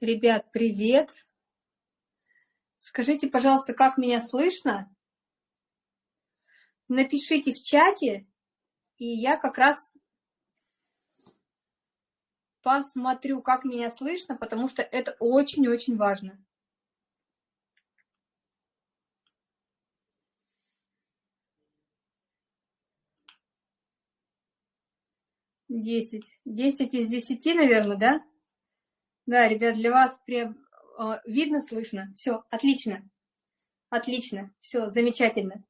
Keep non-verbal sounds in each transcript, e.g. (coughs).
Ребят, привет! Скажите, пожалуйста, как меня слышно? Напишите в чате, и я как раз посмотрю, как меня слышно, потому что это очень-очень важно. Десять. Десять из десяти, наверное, да? Да, ребят, для вас прям а, видно, слышно. Все, отлично. Отлично, все, замечательно.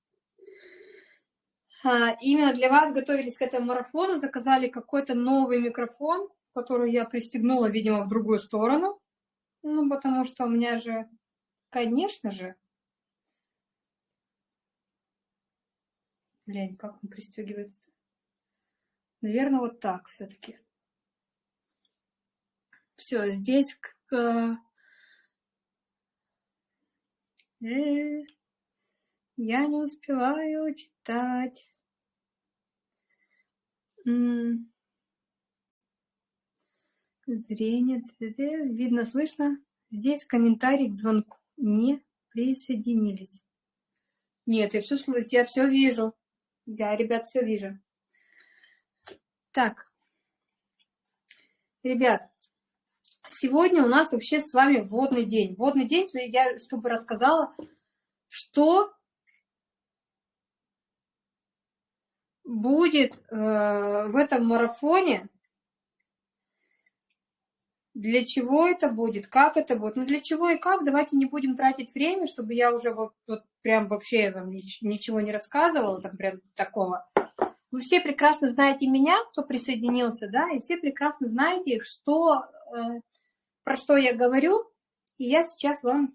А, именно для вас готовились к этому марафону, заказали какой-то новый микрофон, который я пристегнула, видимо, в другую сторону. Ну, потому что у меня же, конечно же, Блин, как он пристегивается? -то? Наверное, вот так все-таки. Все, здесь э, я не успеваю читать. Зрение, видно, слышно. Здесь комментарий к звонку не присоединились. Нет, я все слышу, я все вижу. Я, ребят, все вижу. Так, ребят, сегодня у нас вообще с вами вводный день. Вводный день, я чтобы рассказала, что будет э, в этом марафоне, для чего это будет, как это будет. Ну, для чего и как, давайте не будем тратить время, чтобы я уже вот, вот прям вообще вам ничего не рассказывала, там прям такого. Вы все прекрасно знаете меня, кто присоединился, да, и все прекрасно знаете, что э, про что я говорю. И я сейчас вам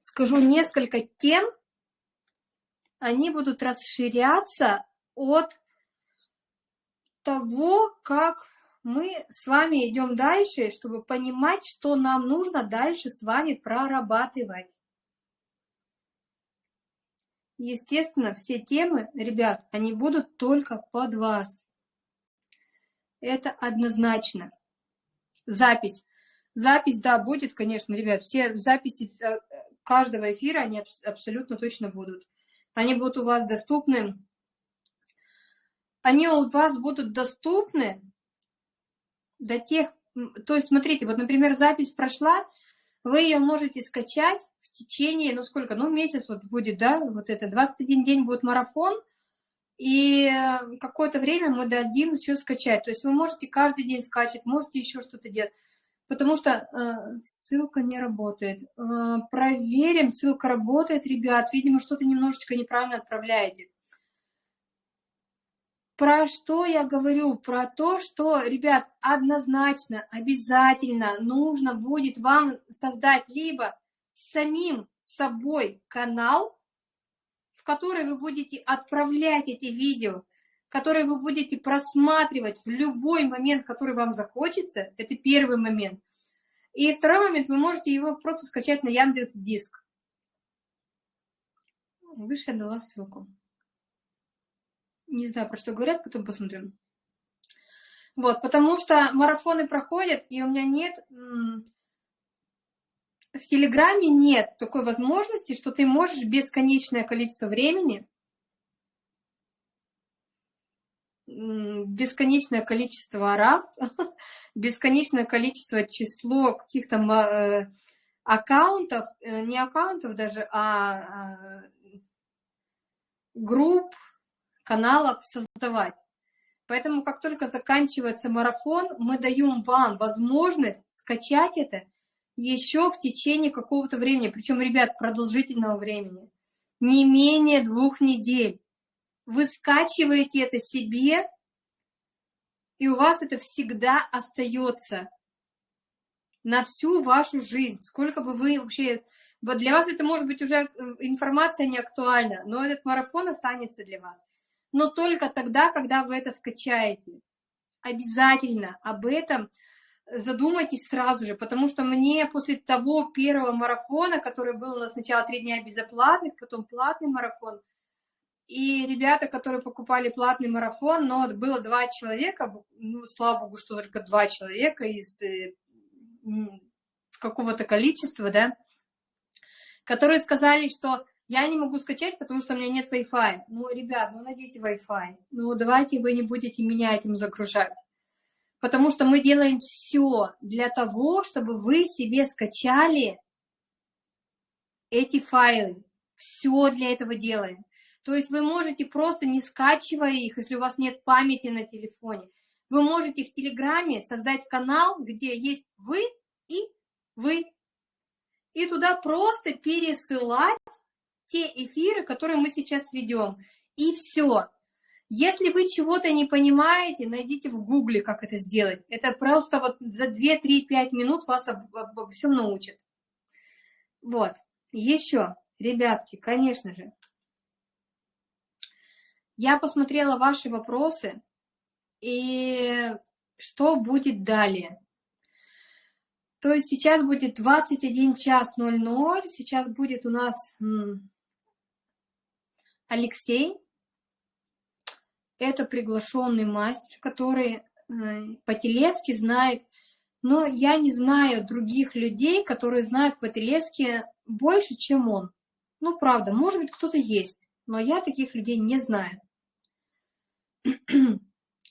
скажу несколько тем. Они будут расширяться от того, как мы с вами идем дальше, чтобы понимать, что нам нужно дальше с вами прорабатывать. Естественно, все темы, ребят, они будут только под вас. Это однозначно запись. Запись, да, будет, конечно, ребят, все записи э, каждого эфира, они абсолютно точно будут. Они будут у вас доступны. Они у вас будут доступны до тех... То есть, смотрите, вот, например, запись прошла, вы ее можете скачать в течение, ну сколько, ну месяц вот будет, да, вот это, 21 день будет марафон, и э, какое-то время мы дадим еще скачать. То есть вы можете каждый день скачать, можете еще что-то делать. Потому что э, ссылка не работает. Э, проверим, ссылка работает, ребят. Видимо, что-то немножечко неправильно отправляете. Про что я говорю? Про то, что, ребят, однозначно, обязательно нужно будет вам создать либо самим собой канал, который вы будете отправлять эти видео, которые вы будете просматривать в любой момент, который вам захочется, это первый момент. И второй момент, вы можете его просто скачать на Яндекс Диск. Выше я дала ссылку. Не знаю, про что говорят, потом посмотрим. Вот, потому что марафоны проходят, и у меня нет в Телеграме нет такой возможности, что ты можешь бесконечное количество времени, бесконечное количество раз, (laughs) бесконечное количество число каких-то э, аккаунтов, э, не аккаунтов даже, а, а групп, каналов создавать. Поэтому как только заканчивается марафон, мы даем вам возможность скачать это еще в течение какого-то времени, причем, ребят, продолжительного времени, не менее двух недель. Вы скачиваете это себе, и у вас это всегда остается на всю вашу жизнь. Сколько бы вы вообще... Вот для вас это может быть уже э, информация не актуальна, но этот марафон останется для вас. Но только тогда, когда вы это скачаете. Обязательно об этом задумайтесь сразу же, потому что мне после того первого марафона, который был у нас сначала три дня безоплатных, потом платный марафон, и ребята, которые покупали платный марафон, но было два человека, ну, слава богу, что только два человека из э, какого-то количества, да, которые сказали, что я не могу скачать, потому что у меня нет Wi-Fi. Ну, ребят, ну найдите Wi-Fi. Ну, давайте вы не будете меня этим загружать. Потому что мы делаем все для того, чтобы вы себе скачали эти файлы. Все для этого делаем. То есть вы можете просто не скачивая их, если у вас нет памяти на телефоне. Вы можете в Телеграме создать канал, где есть вы и вы. И туда просто пересылать те эфиры, которые мы сейчас ведем. И все. Если вы чего-то не понимаете, найдите в гугле, как это сделать. Это просто вот за 2-3-5 минут вас обо, обо всем научат. Вот. Еще, ребятки, конечно же, я посмотрела ваши вопросы, и что будет далее. То есть сейчас будет 21 час 00, сейчас будет у нас Алексей. Это приглашенный мастер, который э, по-телески знает, но я не знаю других людей, которые знают по-телески больше, чем он. Ну, правда, может быть, кто-то есть, но я таких людей не знаю.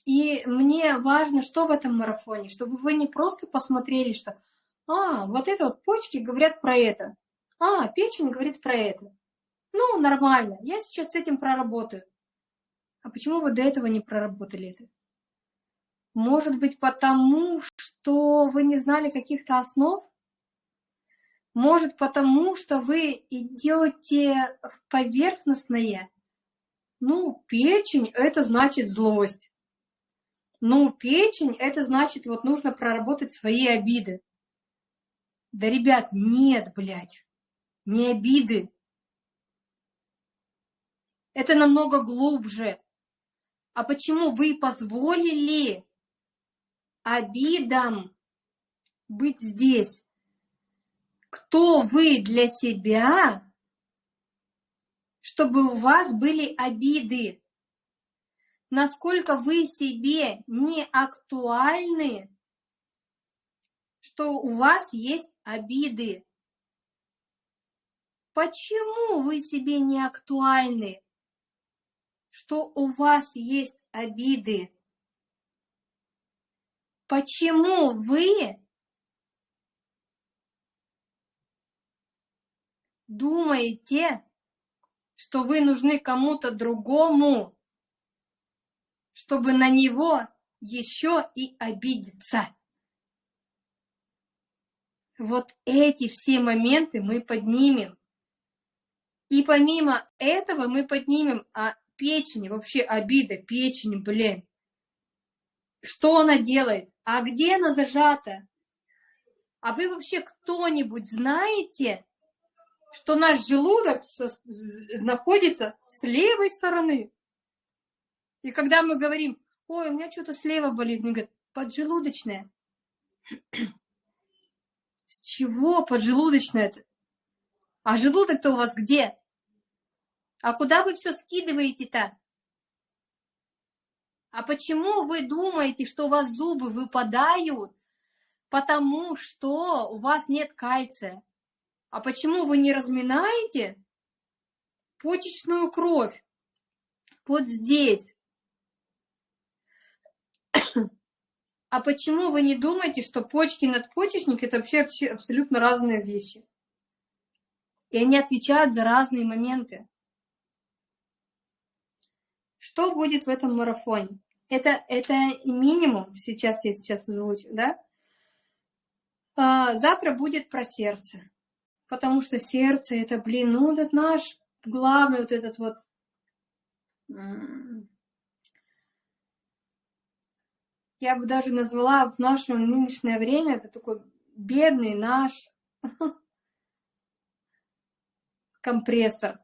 И мне важно, что в этом марафоне, чтобы вы не просто посмотрели, что «А, вот это вот почки говорят про это, а, печень говорит про это». Ну, нормально, я сейчас с этим проработаю. А почему вы до этого не проработали это? Может быть, потому что вы не знали каких-то основ? Может, потому что вы идете в поверхностное? Ну, печень – это значит злость. Ну, печень – это значит, вот нужно проработать свои обиды. Да, ребят, нет, блядь, не обиды. Это намного глубже. А почему вы позволили обидам быть здесь? Кто вы для себя, чтобы у вас были обиды? Насколько вы себе не актуальны, что у вас есть обиды? Почему вы себе не актуальны? Что у вас есть обиды. Почему вы думаете, что вы нужны кому-то другому, чтобы на него еще и обидеться? Вот эти все моменты мы поднимем. И помимо этого мы поднимем, а печени, вообще обида, печень, блин. Что она делает? А где она зажата? А вы вообще кто-нибудь знаете, что наш желудок находится с левой стороны? И когда мы говорим, ой, у меня что-то слева болит, мне говорят, поджелудочная. (clears throat) С чего поджелудочная-то? А желудок-то у вас где? А куда вы все скидываете-то? А почему вы думаете, что у вас зубы выпадают? Потому что у вас нет кальция. А почему вы не разминаете почечную кровь? Вот здесь. (coughs) А почему вы не думаете, что почки и надпочечник – это вообще абсолютно разные вещи? И они отвечают за разные моменты. Что будет в этом марафоне? Это, это минимум, сейчас я сейчас озвучу, да? А, завтра будет про сердце, потому что сердце это, блин, ну, это наш главный вот этот вот я бы даже назвала в наше нынешнее время, это такой бедный наш (laughs) компрессор,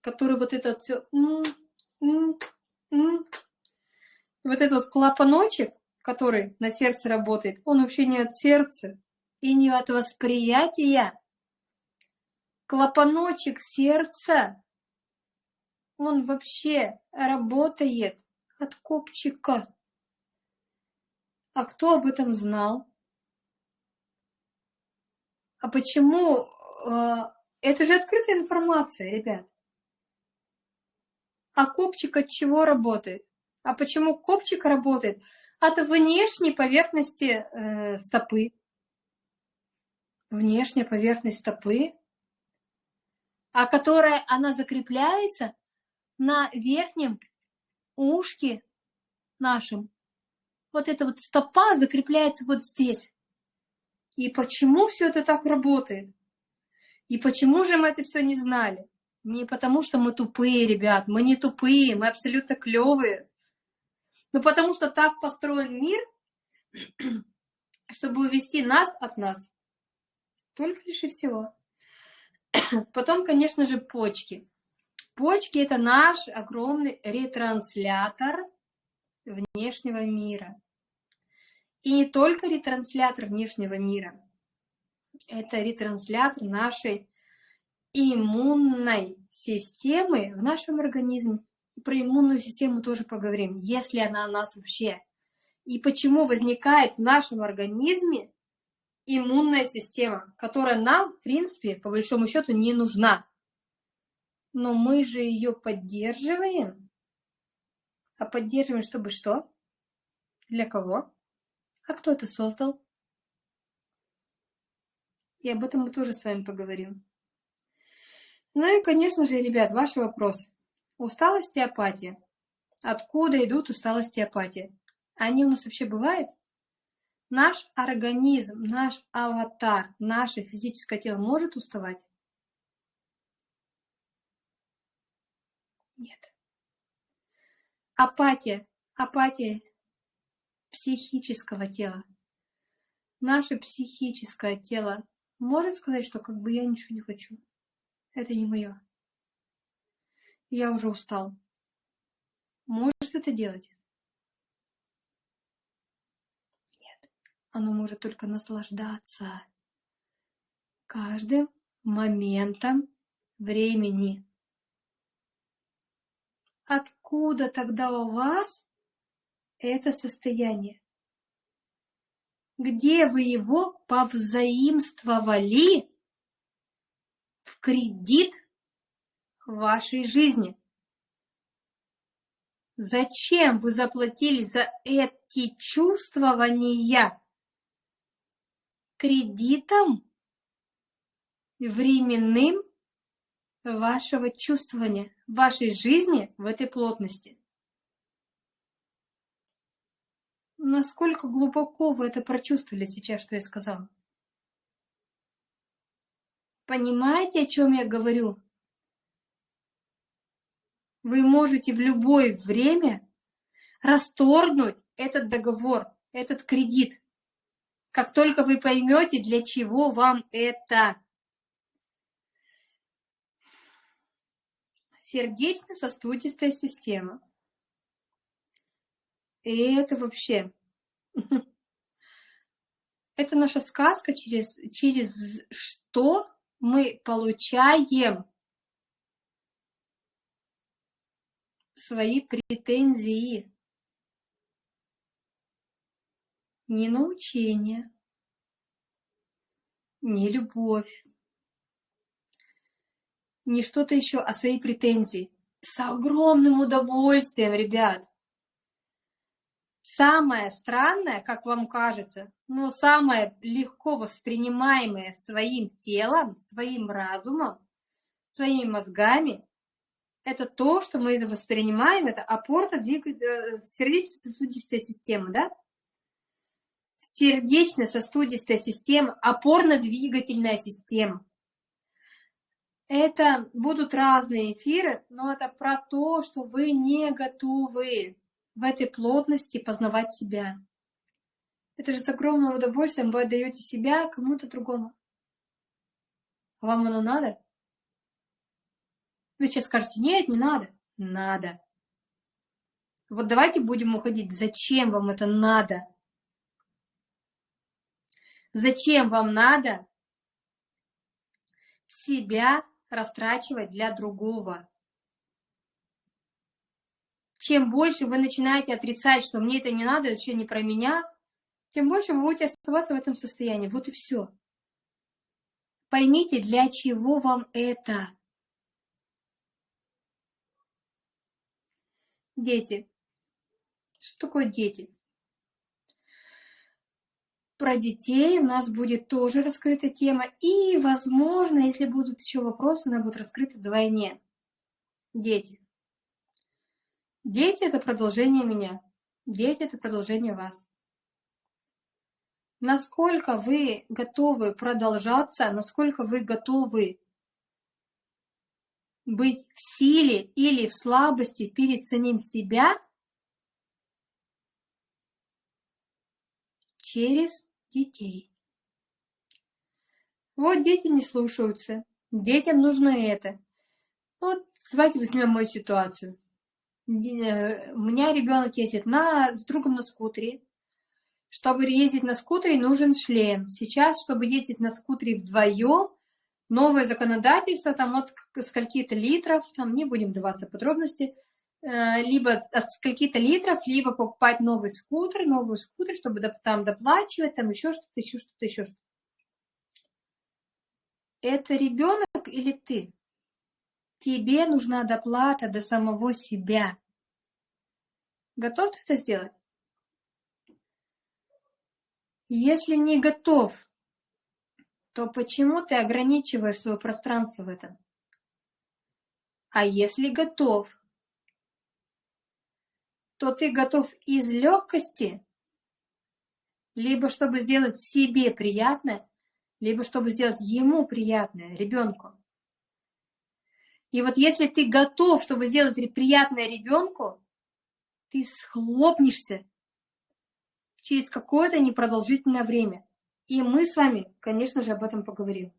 который вот это все вот этот клапаночек, который на сердце работает, он вообще не от сердца и не от восприятия. Клапаночек сердца, он вообще работает от копчика. А кто об этом знал? А почему? А, это же открытая информация, ребят. А копчик от чего работает? А почему копчик работает? От внешней поверхности э, стопы. Внешняя поверхность стопы, а которая она закрепляется на верхнем ушке нашем. Вот эта вот стопа закрепляется вот здесь. И почему все это так работает? И почему же мы это все не знали? Не потому, что мы тупые, ребят, мы не тупые, мы абсолютно клевые. Но потому что так построен мир, (clears throat) чтобы увести нас от нас. Только лишь и всего. (clears throat) Потом, конечно же, почки. Почки – это наш огромный ретранслятор внешнего мира. И не только ретранслятор внешнего мира. Это ретранслятор нашей иммунной системы в нашем организме. Про иммунную систему тоже поговорим, если она у нас вообще. И почему возникает в нашем организме иммунная система, которая нам, в принципе, по большому счету, не нужна. Но мы же ее поддерживаем. А поддерживаем, чтобы что? Для кого? А кто это создал? И об этом мы тоже с вами поговорим. Ну и, конечно же, ребят, ваши вопросы. Усталость и апатия. Откуда идут усталость и апатия? Они у нас вообще бывают? Наш организм, наш аватар, наше физическое тело может уставать? Нет. Апатия, апатия психического тела. Наше психическое тело может сказать, что как бы я ничего не хочу. Это не мое. Я уже устал. Может это делать? Нет. Оно может только наслаждаться каждым моментом времени. Откуда тогда у вас это состояние? Где вы его повзаимствовали в кредит вашей жизни? Зачем вы заплатили за эти чувствования кредитом временным вашего чувствования, вашей жизни в этой плотности? Насколько глубоко вы это прочувствовали сейчас, что я сказала? Понимаете, о чем я говорю? Вы можете в любое время расторгнуть этот договор, этот кредит, как только вы поймете, для чего вам это. Сердечно-сосудистая система. И это вообще... (laughs) Это наша сказка, через, через что мы получаем свои претензии. Не научение, не любовь, не что-то еще, а свои претензии. С огромным удовольствием, ребят. Самое странное, как вам кажется, но самое легко воспринимаемое своим телом, своим разумом, своими мозгами, это то, что мы воспринимаем, это опорно-сердечно-сосудистая система, да? Сердечно-сосудистая система, опорно-двигательная система. Это будут разные эфиры, но это про то, что вы не готовы в этой плотности познавать себя. Это же с огромным удовольствием вы отдаете себя кому-то другому. Вам оно надо? Вы сейчас скажете, нет, не надо. Надо. Вот давайте будем уходить. Зачем вам это надо? Зачем вам надо себя растрачивать для другого? чем больше вы начинаете отрицать, что мне это не надо, вообще не про меня, тем больше вы будете оставаться в этом состоянии. Вот и все. Поймите, для чего вам это. Дети. Что такое дети? Про детей у нас будет тоже раскрыта тема. И, возможно, если будут еще вопросы, она будет раскрыта вдвойне. Дети. Дети – это продолжение меня. Дети – это продолжение вас. Насколько вы готовы продолжаться, насколько вы готовы быть в силе или в слабости перед самим себя через детей. Вот дети не слушаются, детям нужно это. Вот давайте возьмем мою ситуацию. Э, у меня ребенок ездит на, с другом на скутере. Чтобы ездить на скутере, нужен шлем. Сейчас, чтобы ездить на скутере вдвоем, новое законодательство, там от скольки-то литров, там не будем даваться подробности, э, либо от скольки-то литров, либо покупать новый скутер, новый скутер, чтобы там доплачивать, там еще что-то, еще что-то, еще что-то. Это ребенок или ты? Тебе нужна доплата до самого себя. Готов ты это сделать? Если не готов, то почему ты ограничиваешь свое пространство в этом? А если готов, то ты готов из легкости, либо чтобы сделать себе приятное, либо чтобы сделать ему приятное, ребенку. И вот если ты готов, чтобы сделать приятное ребенку, ты схлопнешься через какое-то непродолжительное время. И мы с вами, конечно же, об этом поговорим.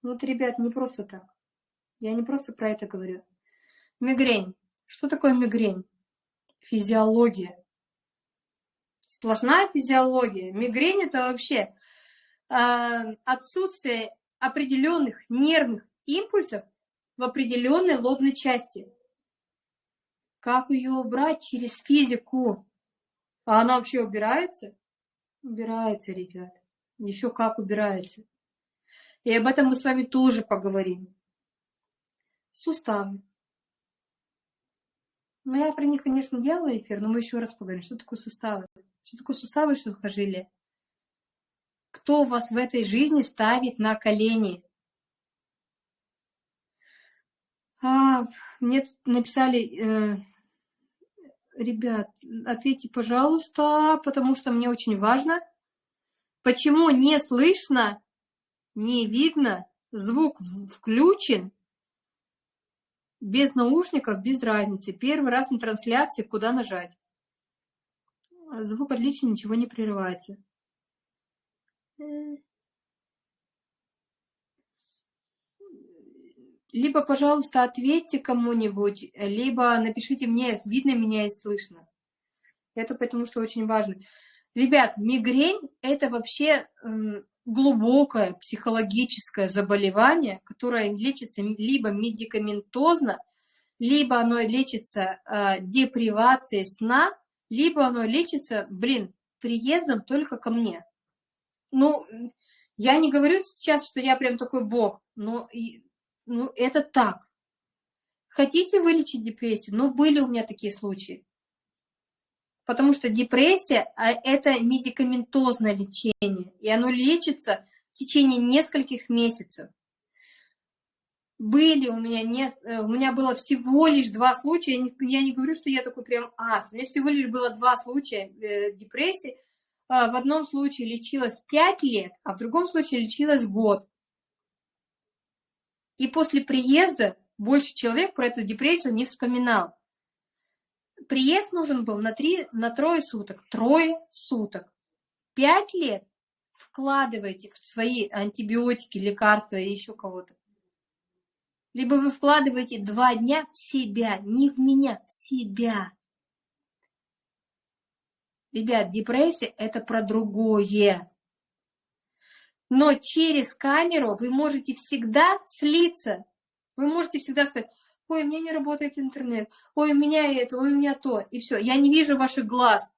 Вот, ребят, не просто так. Я не просто про это говорю. Мигрень. Что такое мигрень? Физиология. Сплошная физиология. Мигрень это вообще э, отсутствие определенных нервных импульсов в определенной лобной части. Как ее убрать через физику? А она вообще убирается? Убирается, ребят. Еще как убирается. И об этом мы с вами тоже поговорим. Суставы. Ну, я про них, конечно, делала эфир, но мы еще раз поговорим, что такое суставы. Что такое суставы, что сухожилие? Кто вас в этой жизни ставит на колени? А, мне тут написали, э, ребят, ответьте, пожалуйста, потому что мне очень важно. Почему не слышно, не видно, звук включен, без наушников, без разницы. Первый раз на трансляции, куда нажать. Звук отличный, ничего не прерывается либо, пожалуйста, ответьте кому-нибудь, либо напишите мне, видно меня и слышно. Это потому что очень важно. Ребят, мигрень – это вообще глубокое психологическое заболевание, которое лечится либо медикаментозно, либо оно лечится э, депривацией сна, либо оно лечится, блин, приездом только ко мне. Ну, я не говорю сейчас, что я прям такой бог, но ну, это так. Хотите вылечить депрессию? Ну, были у меня такие случаи. Потому что депрессия а, – это медикаментозное лечение, и оно лечится в течение нескольких месяцев. Были у меня, не, э, у меня было всего лишь два случая, я не, я не говорю, что я такой прям ас, у меня всего лишь было два случая э, депрессии. Э, в одном случае лечилась 5 лет, а в другом случае лечилась год. И после приезда больше человек про эту депрессию не вспоминал. Приезд нужен был на, три, на трое суток. Трое суток. Пять лет вкладываете в свои антибиотики, лекарства и еще кого-то. Либо вы вкладываете два дня в себя, не в меня, в себя. Ребят, депрессия – это про другое. Но через камеру вы можете всегда слиться. Вы можете всегда сказать, ой, у меня не работает интернет, ой, у меня это, ой, у меня то, и все. Я не вижу ваших глаз.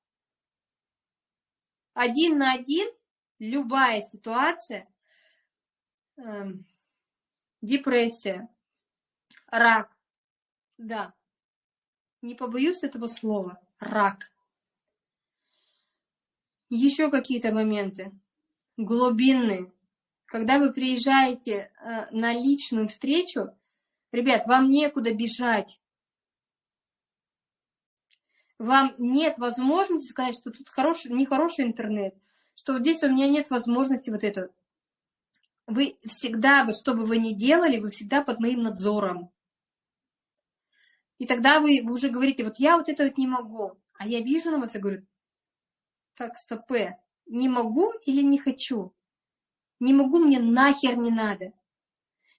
Один на один любая ситуация, э, депрессия, рак. Да, не побоюсь этого слова, рак. Еще какие-то моменты глубинные. Когда вы приезжаете э, на личную встречу, ребят, вам некуда бежать. Вам нет возможности сказать, что тут хороший, нехороший интернет, что вот здесь у меня нет возможности вот этого. Вы всегда, вот что бы вы ни делали, вы всегда под моим надзором. И тогда вы, уже говорите, вот я вот это вот не могу. А я вижу на вас и говорю, так, стопе, не могу или не хочу? Не могу, мне нахер не надо.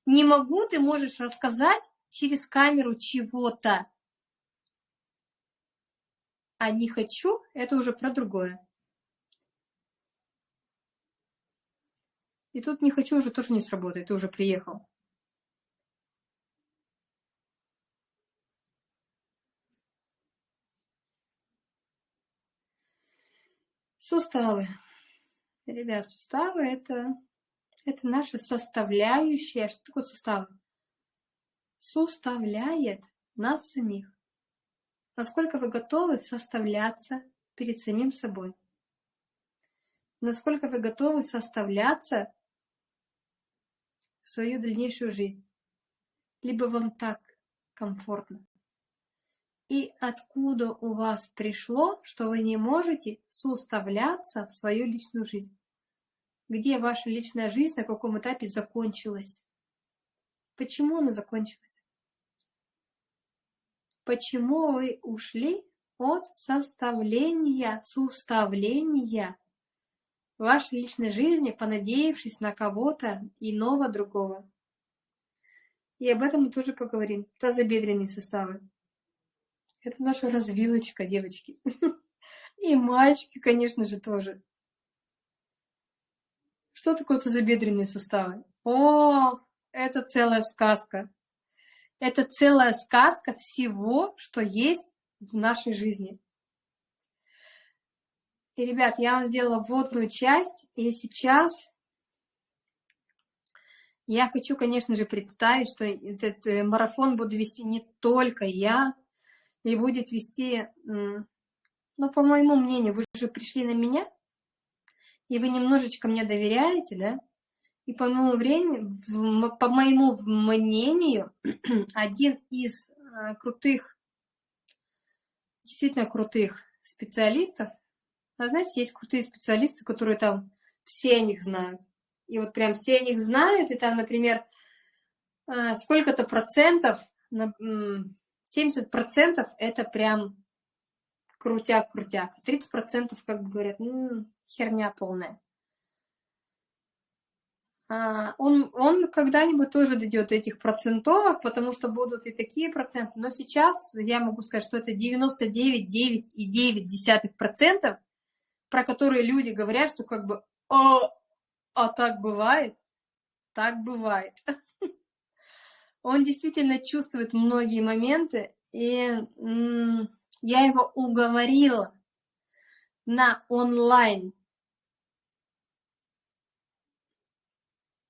Не могу, ты можешь рассказать через камеру чего-то. А не хочу, это уже про другое. И тут не хочу уже тоже не сработает, ты уже приехал. Суставы. Ребят, суставы это, это наша составляющая. Что такое суставы? Суставляет нас самих. Насколько вы готовы составляться перед самим собой? Насколько вы готовы составляться в свою дальнейшую жизнь? Либо вам так комфортно? И откуда у вас пришло, что вы не можете составляться в свою личную жизнь. Где ваша личная жизнь, на каком этапе закончилась? Почему она закончилась? Почему вы ушли от составления, суставления вашей личной жизни, понадеявшись на кого-то иного другого? И об этом мы тоже поговорим. Тазобедренные суставы. Это наша развилочка, девочки. (laughs) И мальчики, конечно же, тоже. Что такое тазобедренные суставы? О, это целая сказка. Это целая сказка всего, что есть в нашей жизни. И, ребят, я вам сделала вводную часть, и сейчас я хочу, конечно же, представить, что этот э, марафон буду вести не только я, и будет вести, ну, по моему мнению, вы же пришли на меня, и вы немножечко мне доверяете, да, и по моему, времени, по моему мнению, (clears throat) один из э, крутых, действительно крутых специалистов, а знаете, есть крутые специалисты, которые там все о них знают. И вот прям все о них знают, и там, например, э, сколько-то процентов 70% это прям крутяк-крутяк. 30% как бы говорят, ну, херня полная. А, он, он когда-нибудь тоже дойдет до этих процентовок, потому что будут и такие проценты. Но сейчас я могу сказать, что это 99,9%, про которые люди говорят, что как бы, а, а так бывает, так бывает. Он действительно чувствует многие моменты, и я его уговорила на онлайн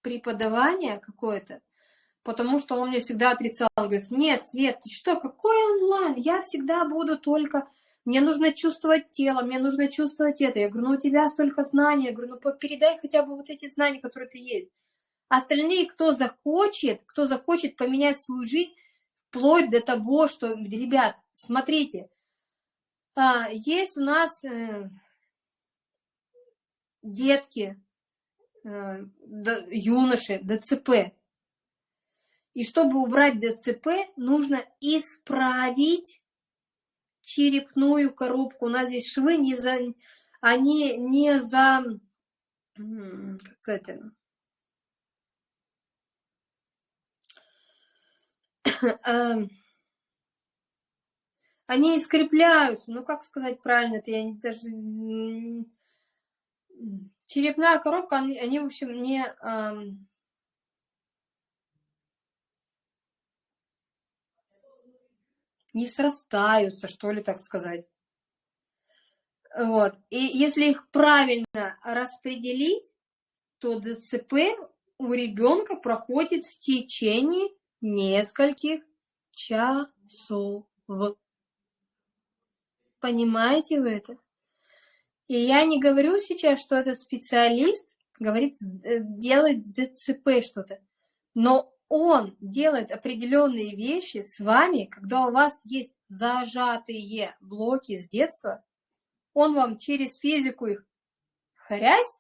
преподавание какое-то, потому что он мне всегда отрицал, он говорит, нет, Свет, ты что, какой онлайн, я всегда буду только, мне нужно чувствовать тело, мне нужно чувствовать это, я говорю, ну у тебя столько знаний, я говорю, ну передай хотя бы вот эти знания, которые ты есть, Остальные, кто захочет, кто захочет поменять свою жизнь, вплоть до того, что, ребят, смотрите, а, есть у нас э, детки, э, юноши, ДЦП. И чтобы убрать ДЦП, нужно исправить черепную коробку. У нас здесь швы не за, они не за, как сказать, (laughs) они скрепляются, ну как сказать правильно, это я даже... Черепная коробка, они, они в общем, не... Эм, не срастаются, что ли, так сказать. Вот. И если их правильно распределить, то ДЦП у ребенка проходит в течение нескольких часов. Понимаете вы это? И я не говорю сейчас, что этот специалист говорит, э, делает с ДЦП что-то, но он делает определенные вещи с вами, когда у вас есть зажатые блоки с детства, он вам через физику их хрясь,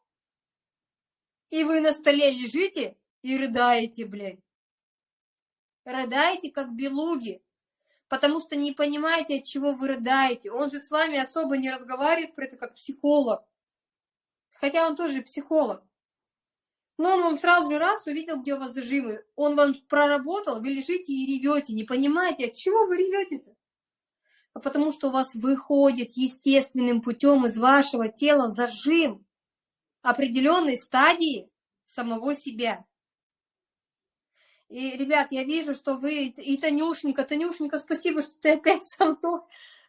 и вы на столе лежите и рыдаете, блядь. Рыдаете, как белуги, потому что не понимаете, от чего вы рыдаете. Он же с вами особо не разговаривает про это, как психолог. Хотя он тоже психолог. Но он вам сразу же раз увидел, где у вас зажимы. Он вам проработал, вы лежите и ревете. Не понимаете, от чего вы ревете-то? А потому что у вас выходит естественным путем из вашего тела зажим определенной стадии самого себя. И, ребят, я вижу, что вы, и Танюшенька, Танюшенька, спасибо, что ты опять со мной.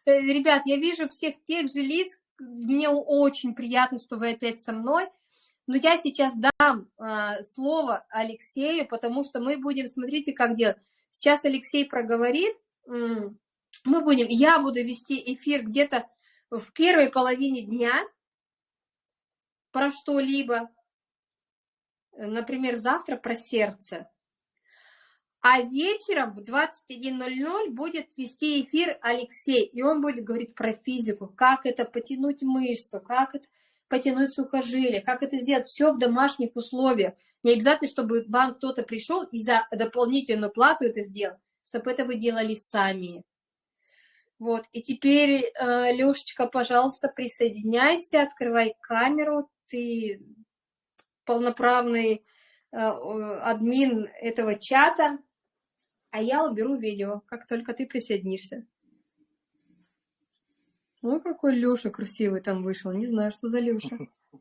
Э, ребят, я вижу всех тех же лиц, мне очень приятно, что вы опять со мной. Но я сейчас дам э, слово Алексею, потому что мы будем, смотрите, как делать. Сейчас Алексей проговорит, мы будем, я буду вести эфир где-то в первой половине дня про что-либо, например, завтра про сердце. А вечером в 21.00 будет вести эфир Алексей, и он будет говорить про физику, как это потянуть мышцу, как это потянуть сухожилие, как это сделать, все в домашних условиях. Не обязательно, чтобы вам кто-то пришел и за дополнительную плату это сделал, чтобы это вы делали сами. Вот, и теперь, э, Лешечка, пожалуйста, присоединяйся, открывай камеру, ты полноправный э, админ этого чата, а я уберу видео, как только ты присоединишься. Ой, какой Леша красивый там вышел. Не знаю, что за Леша. (laughs)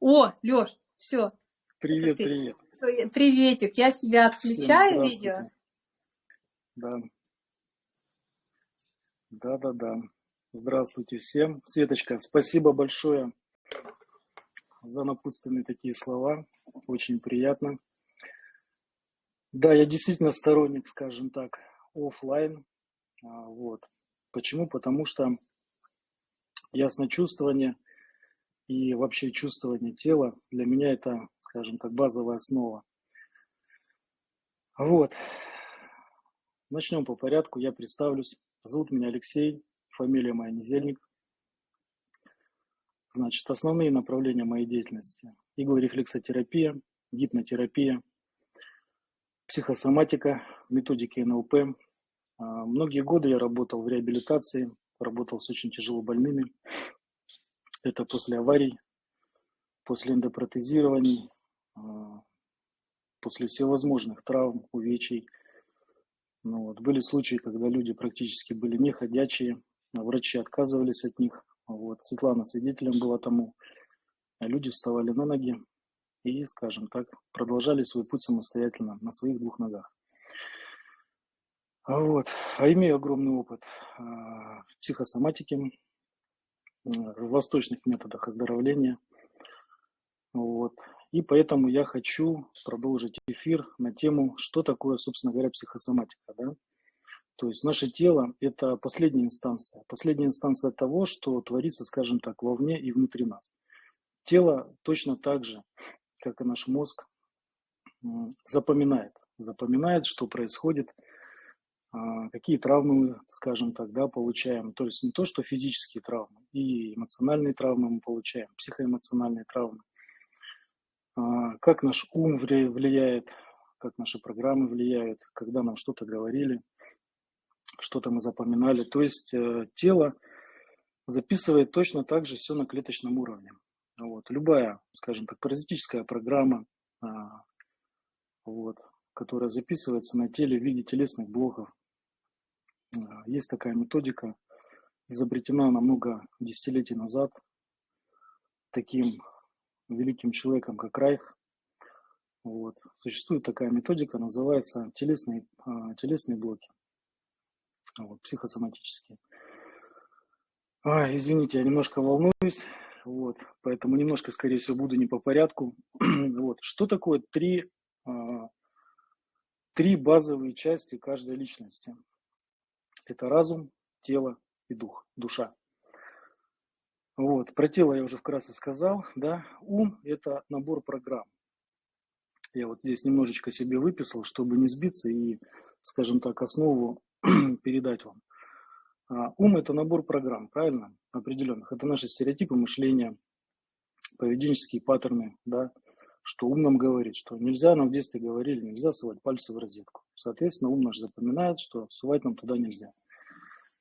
О, Леш, все. Привет, привет. Все, приветик, я себя отключаю видео. Да. Да, да, да. Здравствуйте всем. Светочка, спасибо большое за напутственные такие слова. Очень приятно. Да, я действительно сторонник, скажем так, офлайн. А, вот. Почему? Потому что ясночувствование и вообще чувствование тела для меня это, скажем так, базовая основа. Вот. Начнем по порядку. Я представлюсь. Зовут меня Алексей, фамилия моя Незельник. Значит, основные направления моей деятельности. Иглорефлексотерапия, гипнотерапия, психосоматика, методики НЛП. А, многие годы я работал в реабилитации, работал с очень тяжело больными. Это после аварий, после эндопротезирований, а, после всевозможных травм, увечий. Ну, вот. Были случаи, когда люди практически были неходячие, а врачи отказывались от них. Вот. Светлана свидетелем была тому. Люди вставали на ноги, и, скажем так, продолжали свой путь самостоятельно на своих двух ногах. Вот. А имею огромный опыт а, в психосоматике, в восточных методах оздоровления. Вот. И поэтому я хочу продолжить эфир на тему, что такое, собственно говоря, психосоматика. Да? То есть наше тело – это последняя инстанция. Последняя инстанция того, что творится, скажем так, вовне и внутри нас. Тело точно так же как и наш мозг, запоминает. Запоминает, что происходит, а, какие травмы мы, скажем так, да, получаем. То есть не то, что физические травмы, и эмоциональные травмы мы получаем, психоэмоциональные травмы. А, как наш ум влияет, как наши программы влияют, когда нам что-то говорили, что-то мы запоминали. То есть э, тело записывает точно так же все на клеточном уровне. Вот. Любая, скажем так, паразитическая программа, а, вот, которая записывается на теле в виде телесных блоков. А, есть такая методика, изобретена намного десятилетий назад таким великим человеком, как Райх. Вот. Существует такая методика, называется телесные, а, телесные блоки, вот, психосоматические. А, извините, я немножко волнуюсь. Вот, поэтому немножко, скорее всего, буду не по порядку. (clears throat) вот, что такое три, а, три базовые части каждой личности? Это разум, тело и дух, душа. Вот, про тело я уже вкратце сказал, да. Ум – это набор программ. Я вот здесь немножечко себе выписал, чтобы не сбиться и, скажем так, основу (clears throat) передать вам. А, ум – это набор программ, правильно? Определенных. Это наши стереотипы мышления, поведенческие паттерны, да, что ум нам говорит, что нельзя, нам в детстве говорили, нельзя совать пальцы в розетку. Соответственно, ум наш запоминает, что сувать нам туда нельзя.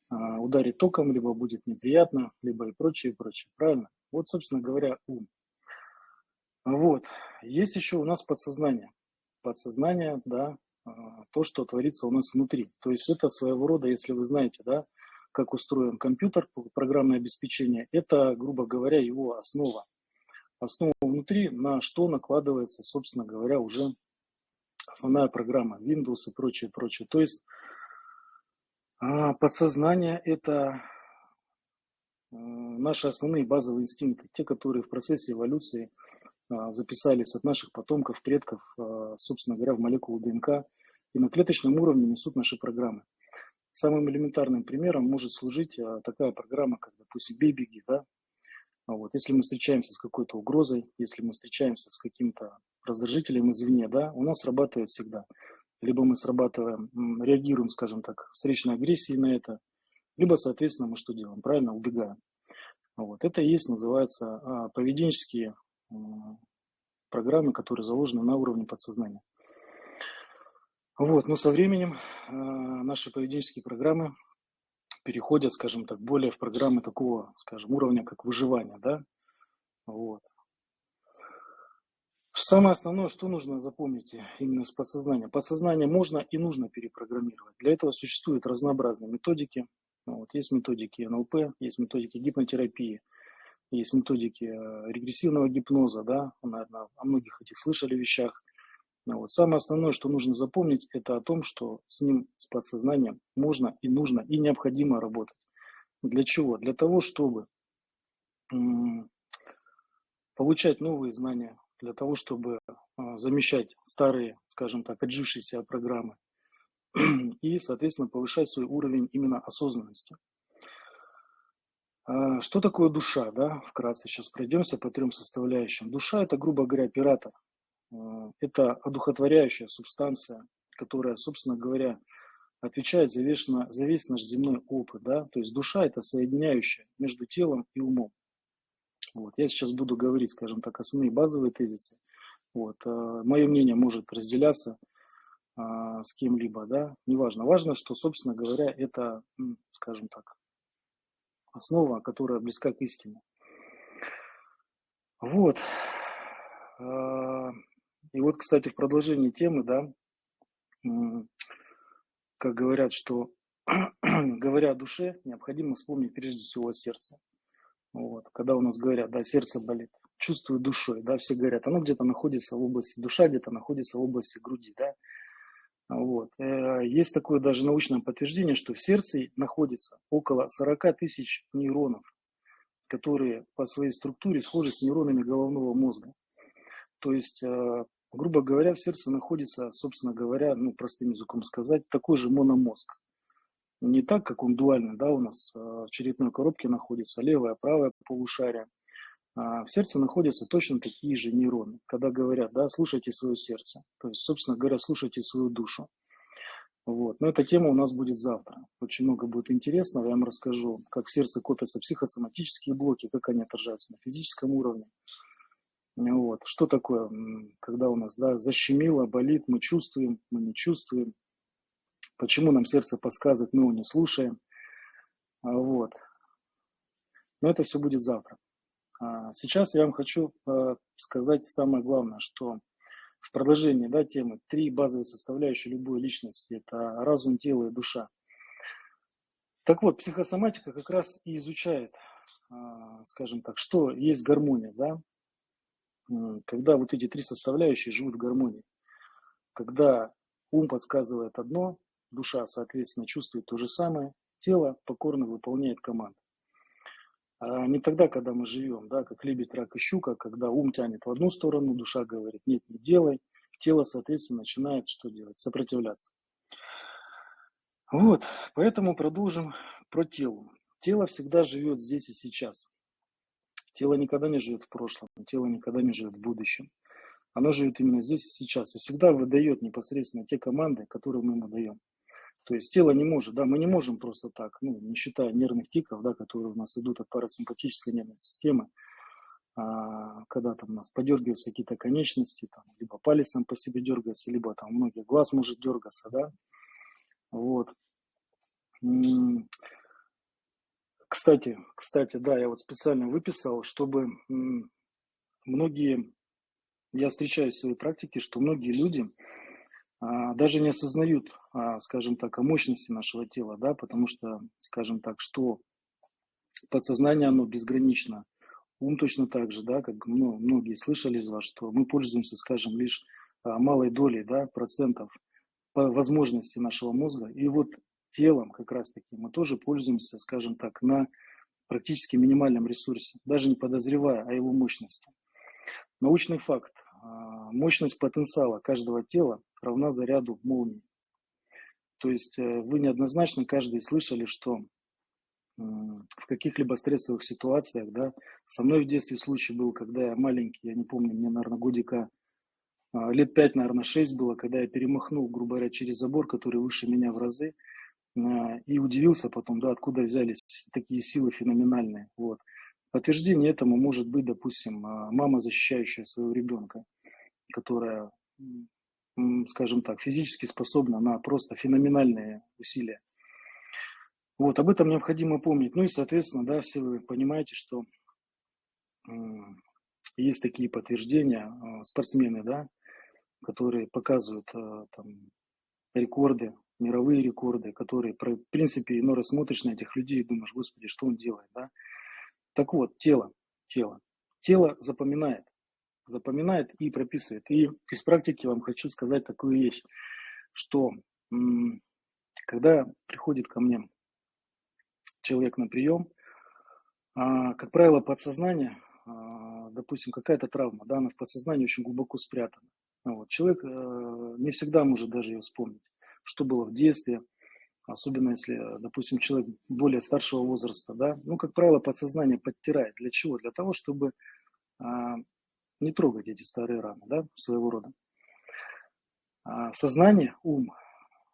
А, ударить током, либо будет неприятно, либо и прочее, и прочее. Правильно? Вот, собственно говоря, ум. Вот. Есть еще у нас подсознание. Подсознание, да, а, то, что творится у нас внутри. То есть это своего рода, если вы знаете, да, как устроен компьютер, программное обеспечение, это, грубо говоря, его основа. Основа внутри, на что накладывается, собственно говоря, уже основная программа, Windows и прочее, прочее. То есть а, подсознание – это э, наши основные базовые инстинкты, те, которые в процессе эволюции а, записались от наших потомков, предков, а, собственно говоря, в молекулу ДНК и на клеточном уровне несут наши программы. Самым элементарным примером может служить а, такая программа, как, допустим, бей-беги. Да? Вот. Если мы встречаемся с какой-то угрозой, если мы встречаемся с каким-то раздражителем извне, да, у нас срабатывает всегда. Либо мы срабатываем, реагируем, скажем так, встречной агрессией на это, либо, соответственно, мы что делаем? Правильно, убегаем. Вот. Это и есть, называется, поведенческие программы, которые заложены на уровне подсознания. Вот, но со временем э, наши поведенческие программы переходят, скажем так, более в программы такого, скажем, уровня, как выживание, да, вот. Самое основное, что нужно запомнить именно с подсознания. Подсознание можно и нужно перепрограммировать. Для этого существуют разнообразные методики. Вот, есть методики НЛП, есть методики гипнотерапии, есть методики э, регрессивного гипноза, да, наверное, о многих этих слышали вещах. Ну вот. Самое основное, что нужно запомнить, это о том, что с ним, с подсознанием можно и нужно и необходимо работать. Для чего? Для того, чтобы получать новые знания, для того, чтобы а, замещать старые, скажем так, отжившиеся программы (clears throat) и, соответственно, повышать свой уровень именно осознанности. А, что такое душа? Да? Вкратце сейчас пройдемся по трем составляющим. Душа – это, грубо говоря, оператор, это одухотворяющая субстанция, которая, собственно говоря, отвечает за весь, за весь наш земной опыт. Да? То есть душа – это соединяющая между телом и умом. Вот. Я сейчас буду говорить, скажем так, основные базовые тезисы. Вот. Э, Мое мнение может разделяться а, с кем-либо, да, неважно. Важно, что, собственно говоря, это, скажем так, основа, которая близка к истине. Вот. И вот, кстати, в продолжении темы, да, как говорят, что (clears throat) говоря о душе, необходимо вспомнить прежде всего о сердце. Вот. Когда у нас говорят, да, сердце болит, чувствую душой, да, все говорят, оно где-то находится в области, душа где-то находится в области груди, да. Вот. Э, есть такое даже научное подтверждение, что в сердце находится около 40 тысяч нейронов, которые по своей структуре схожи с нейронами головного мозга. То есть э, грубо говоря, в сердце находится, собственно говоря, ну, простым языком сказать, такой же мономозг. Не так, как он дуальный, да, у нас э, в черепной коробке находится левое, правое полушарие. А в сердце находятся точно такие же нейроны. Когда говорят, да, слушайте свое сердце. То есть, собственно говоря, слушайте свою душу. Вот. Но эта тема у нас будет завтра. Очень много будет интересного. Я вам расскажу, как в сердце копятся психосоматические блоки, как они отражаются на физическом уровне. Вот. Что такое, когда у нас да, защемило, болит, мы чувствуем, мы не чувствуем. Почему нам сердце подсказывает, мы его не слушаем. А, вот. Но это все будет завтра. А, сейчас я вам хочу а, сказать самое главное, что в продолжении да, темы три базовые составляющие любой личности – это разум, тело и душа. Так вот, психосоматика как раз и изучает, скажем так, что есть гармония, да, когда вот эти три составляющие живут в гармонии. Когда ум подсказывает одно, душа, соответственно, чувствует то же самое, тело покорно выполняет команду. А не тогда, когда мы живем, да, как лебедь, рак и щука, когда ум тянет в одну сторону, душа говорит, нет, не делай, тело, соответственно, начинает что делать? Сопротивляться. Вот, поэтому продолжим про тело. Тело всегда живет здесь и сейчас. Тело никогда не живет в прошлом, тело никогда не живет в будущем. Оно живет именно здесь и сейчас. И всегда выдает непосредственно те команды, которые мы ему даем. То есть тело не может, да, мы не можем просто так, ну, не считая нервных тиков, да, которые у нас идут от парасимпатической нервной системы, а, когда там у нас подергиваются какие-то конечности, там, либо палец сам по себе дергается, либо там многие глаз может дергаться, да, вот. Кстати, кстати, да, я вот специально выписал, чтобы многие, я встречаю в своей практике, что многие люди а, даже не осознают, а, скажем так, о мощности нашего тела, да, потому что, скажем так, что подсознание, оно безгранично, ум точно так же, да, как ну, многие слышали из вас, что мы пользуемся, скажем, лишь а, малой долей, да, процентов возможности нашего мозга, и вот телом как раз-таки мы тоже пользуемся, скажем так, на практически минимальном ресурсе, даже не подозревая о его мощности. Научный факт. А, мощность потенциала каждого тела равна заряду молнии. То есть э, вы неоднозначно каждый слышали, что в каких-либо стрессовых ситуациях, да, со мной в детстве случай был, когда я маленький, я не помню, мне, наверное, годика а, лет пять, наверное, шесть было, когда я перемахнул, грубо говоря, через забор, который выше меня в разы, и удивился потом, да, откуда взялись такие силы феноменальные. Вот. Подтверждение этому может быть, допустим, а, мама, защищающая своего ребенка, которая, скажем так, физически способна на просто феноменальные усилия. Вот, об этом необходимо помнить. Ну и, соответственно, да, все вы понимаете, что есть такие подтверждения, а, спортсмены, да, которые показывают а, там, рекорды мировые рекорды, которые, в принципе, иной раз смотришь на этих людей и думаешь, господи, что он делает, да? Так вот, тело, тело. Тело запоминает, запоминает и прописывает. И из практики вам хочу сказать такую вещь, что когда приходит ко мне человек на прием, а, как правило, подсознание, а, допустим, какая-то травма, да, она в подсознании очень глубоко спрятана. Вот. Человек э, не всегда может даже ее вспомнить что было в детстве, особенно если, допустим, человек более старшего возраста, да, ну, как правило, подсознание подтирает. Для чего? Для того, чтобы а, не трогать эти старые раны, да, своего рода. А, сознание, ум,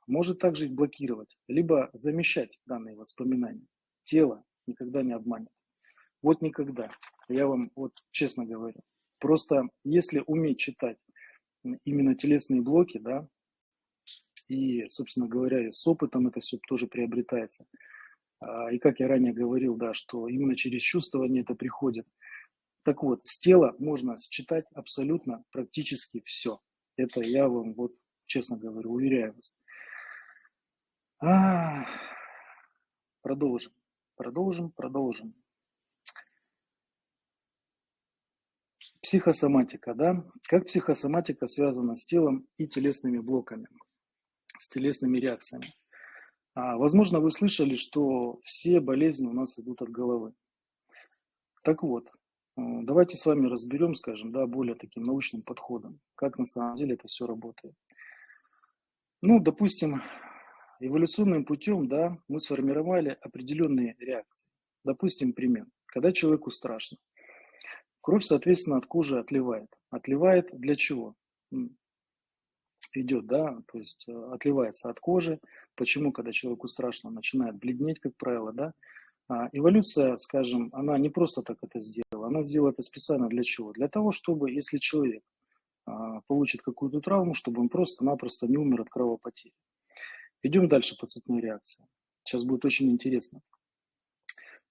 может также их блокировать, либо замещать данные воспоминания. Тело никогда не обманет. Вот никогда. Я вам вот честно говорю. Просто если уметь читать именно телесные блоки, да, и, собственно говоря, с опытом это все тоже приобретается. А, и как я ранее говорил, да, что именно через чувствование это приходит. Так вот, с тела можно считать абсолютно практически все. Это я вам вот честно говорю, уверяю вас. А, продолжим, продолжим, продолжим. Психосоматика, да? Как психосоматика связана с телом и телесными блоками? С телесными реакциями. А, возможно, вы слышали, что все болезни у нас идут от головы. Так вот, э, давайте с вами разберем, скажем, да, более таким научным подходом, как на самом деле это все работает. Ну, допустим, эволюционным путем, да, мы сформировали определенные реакции. Допустим, пример. Когда человеку страшно, кровь, соответственно, от кожи отливает. Отливает для чего? Идет, да, то есть э, отливается от кожи. Почему, когда человеку страшно, начинает бледнеть, как правило, да? А, эволюция, скажем, она не просто так это сделала, она сделала это специально для чего? Для того, чтобы, если человек а, получит какую-то травму, чтобы он просто-напросто не умер от кровопотери. Идем дальше по цепной реакции. Сейчас будет очень интересно.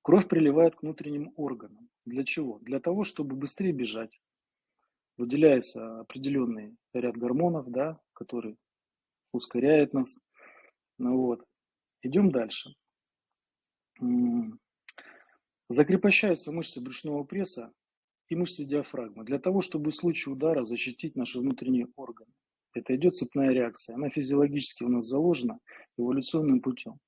Кровь приливает к внутренним органам. Для чего? Для того, чтобы быстрее бежать, выделяется определенный ряд гормонов, да, который ускоряет нас. Ну вот. Идем дальше. Закрепощаются мышцы брюшного пресса и мышцы диафрагмы для того, чтобы в случае удара защитить наши внутренние органы. Это идет цепная реакция. Она физиологически у нас заложена эволюционным путем.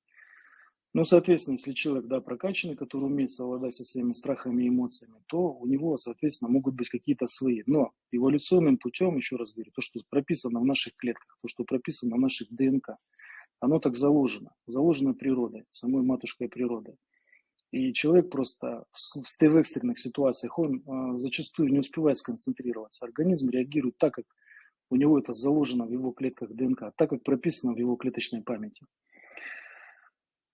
Ну, соответственно, если человек, да, прокачанный, который умеет совладать со своими страхами и эмоциями, то у него, соответственно, могут быть какие-то свои. Но эволюционным путем, еще раз говорю, то, что прописано в наших клетках, то, что прописано в наших ДНК, оно так заложено, заложено природой, самой матушкой природой. И человек просто в, экстренных ситуациях, он э, зачастую не успевает сконцентрироваться. Организм реагирует так, как у него это заложено в его клетках ДНК, так, как прописано в его клеточной памяти.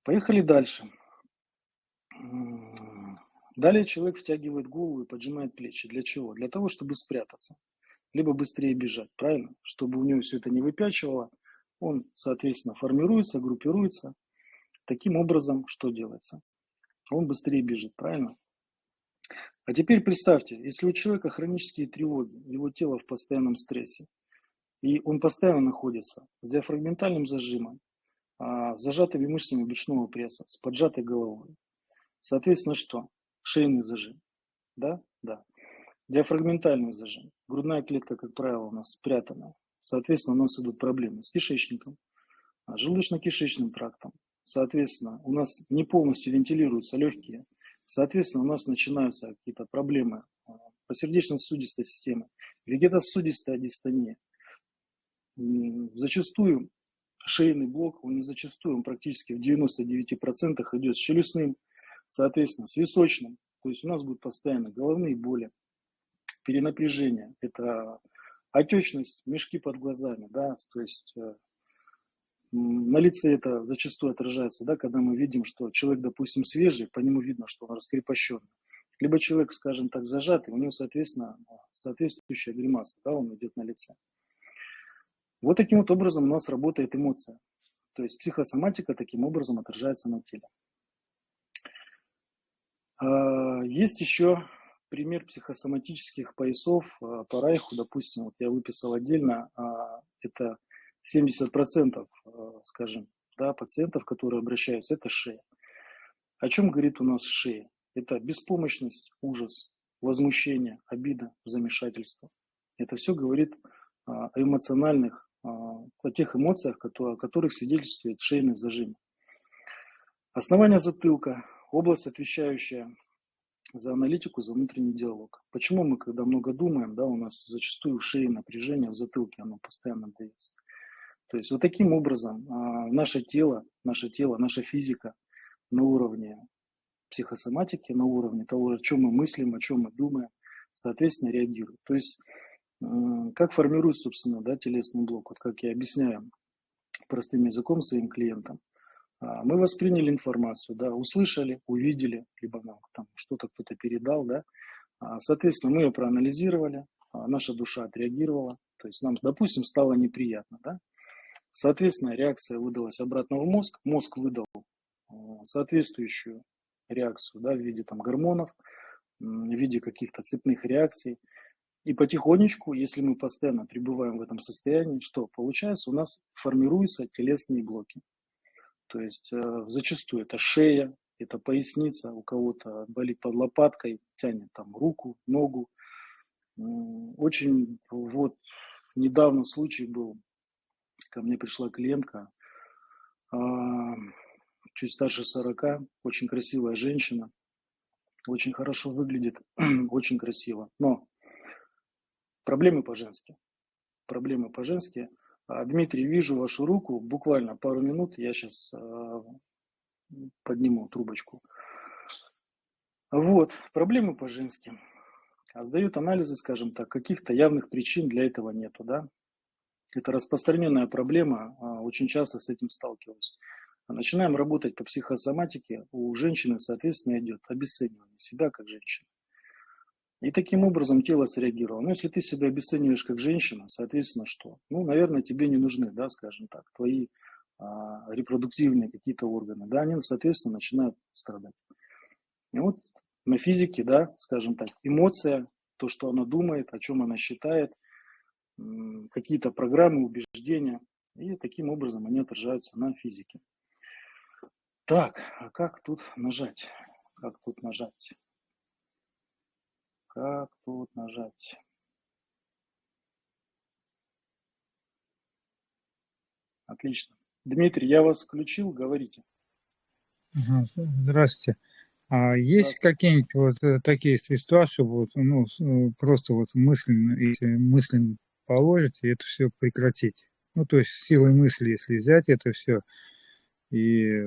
Поехали дальше. Далее человек втягивает голову и поджимает плечи. Для чего? Для того, чтобы спрятаться. Либо быстрее бежать, правильно? Чтобы у него все это не выпячивало. Он, соответственно, формируется, группируется. Таким образом, что делается? Он быстрее бежит, правильно? А теперь представьте, если у человека хронические тревоги, его тело в постоянном стрессе, и он постоянно находится с диафрагментальным зажимом, с зажатыми мышцами брюшного пресса, с поджатой головой. Соответственно, что? Шейный зажим. Да? Да. Диафрагментальный зажим. Грудная клетка, как правило, у нас спрятана. Соответственно, у нас идут проблемы с кишечником, а, желудочно-кишечным трактом. Соответственно, у нас не полностью вентилируются легкие. Соответственно, у нас начинаются какие-то проблемы а, по сердечно-сосудистой системе, вегетососудистая дистония. Зачастую шейный блок, он зачастую, он практически в 99% идет с челюстным, соответственно, с височным. То есть у нас будут постоянно головные боли, перенапряжение, это отечность, мешки под глазами, да, то есть э, на лице это зачастую отражается, да, когда мы видим, что человек, допустим, свежий, по нему видно, что он раскрепощенный. Либо человек, скажем так, зажатый, у него, соответственно, соответствующая гримаса, да, он идет на лице. Вот таким вот образом у нас работает эмоция. То есть психосоматика таким образом отражается на теле. А, есть еще пример психосоматических поясов а, по Райху, допустим, вот я выписал отдельно, а, это 70%, скажем, да, пациентов, которые обращаются, это шея. О чем говорит у нас шея? Это беспомощность, ужас, возмущение, обида, замешательство. Это все говорит о эмоциональных о тех эмоциях, о которых свидетельствует шейный зажим. Основание затылка, область, отвечающая за аналитику, за внутренний диалог. Почему мы, когда много думаем, да, у нас зачастую в шее напряжение, в затылке оно постоянно дается. То есть вот таким образом а, наше тело, наше тело, наша физика на уровне психосоматики, на уровне того, о чем мы мыслим, о чем мы думаем, соответственно, реагирует. То есть как формируется, собственно, да, телесный блок? Вот как я объясняю простым языком своим клиентам. А, мы восприняли информацию, да, услышали, увидели, либо нам там что-то кто-то передал, да. А, соответственно, мы ее проанализировали, а, наша душа отреагировала, то есть нам, допустим, стало неприятно, да. Соответственно, реакция выдалась обратно в мозг, мозг выдал соответствующую реакцию, да, в виде там гормонов, в виде каких-то цепных реакций – и потихонечку, если мы постоянно пребываем в этом состоянии, что получается? У нас формируются телесные блоки. То есть э, зачастую это шея, это поясница, у кого-то болит под лопаткой, тянет там руку, ногу. Очень вот недавно случай был, ко мне пришла клиентка, э, чуть старше 40, очень красивая женщина, очень хорошо выглядит, (clears throat) очень красиво. Но Проблемы по-женски. Проблемы по-женски. А, Дмитрий, вижу вашу руку. Буквально пару минут. Я сейчас а, подниму трубочку. Вот, проблемы по-женски. А сдают анализы, скажем так, каких-то явных причин для этого нету, да. Это распространенная проблема, очень часто с этим сталкиваюсь. Начинаем работать по психосоматике, у женщины, соответственно, идет обесценивание себя как женщины. И таким образом тело среагировало. Но если ты себя обесцениваешь как женщина, соответственно, что? Ну, наверное, тебе не нужны, да, скажем так, твои а, репродуктивные какие-то органы, да, они, соответственно, начинают страдать. И вот на физике, да, скажем так, эмоция, то, что она думает, о чем она считает, какие-то программы, убеждения, и таким образом они отражаются на физике. Так, а как тут нажать? Как тут нажать? Как тут нажать? Отлично. Дмитрий, я вас включил, говорите. Здравствуйте. А есть какие-нибудь вот э, такие средства, чтобы вот, ну, э, просто вот мысленно, если мысленно положить, и это все прекратить? Ну, то есть силой мысли, если взять это все, и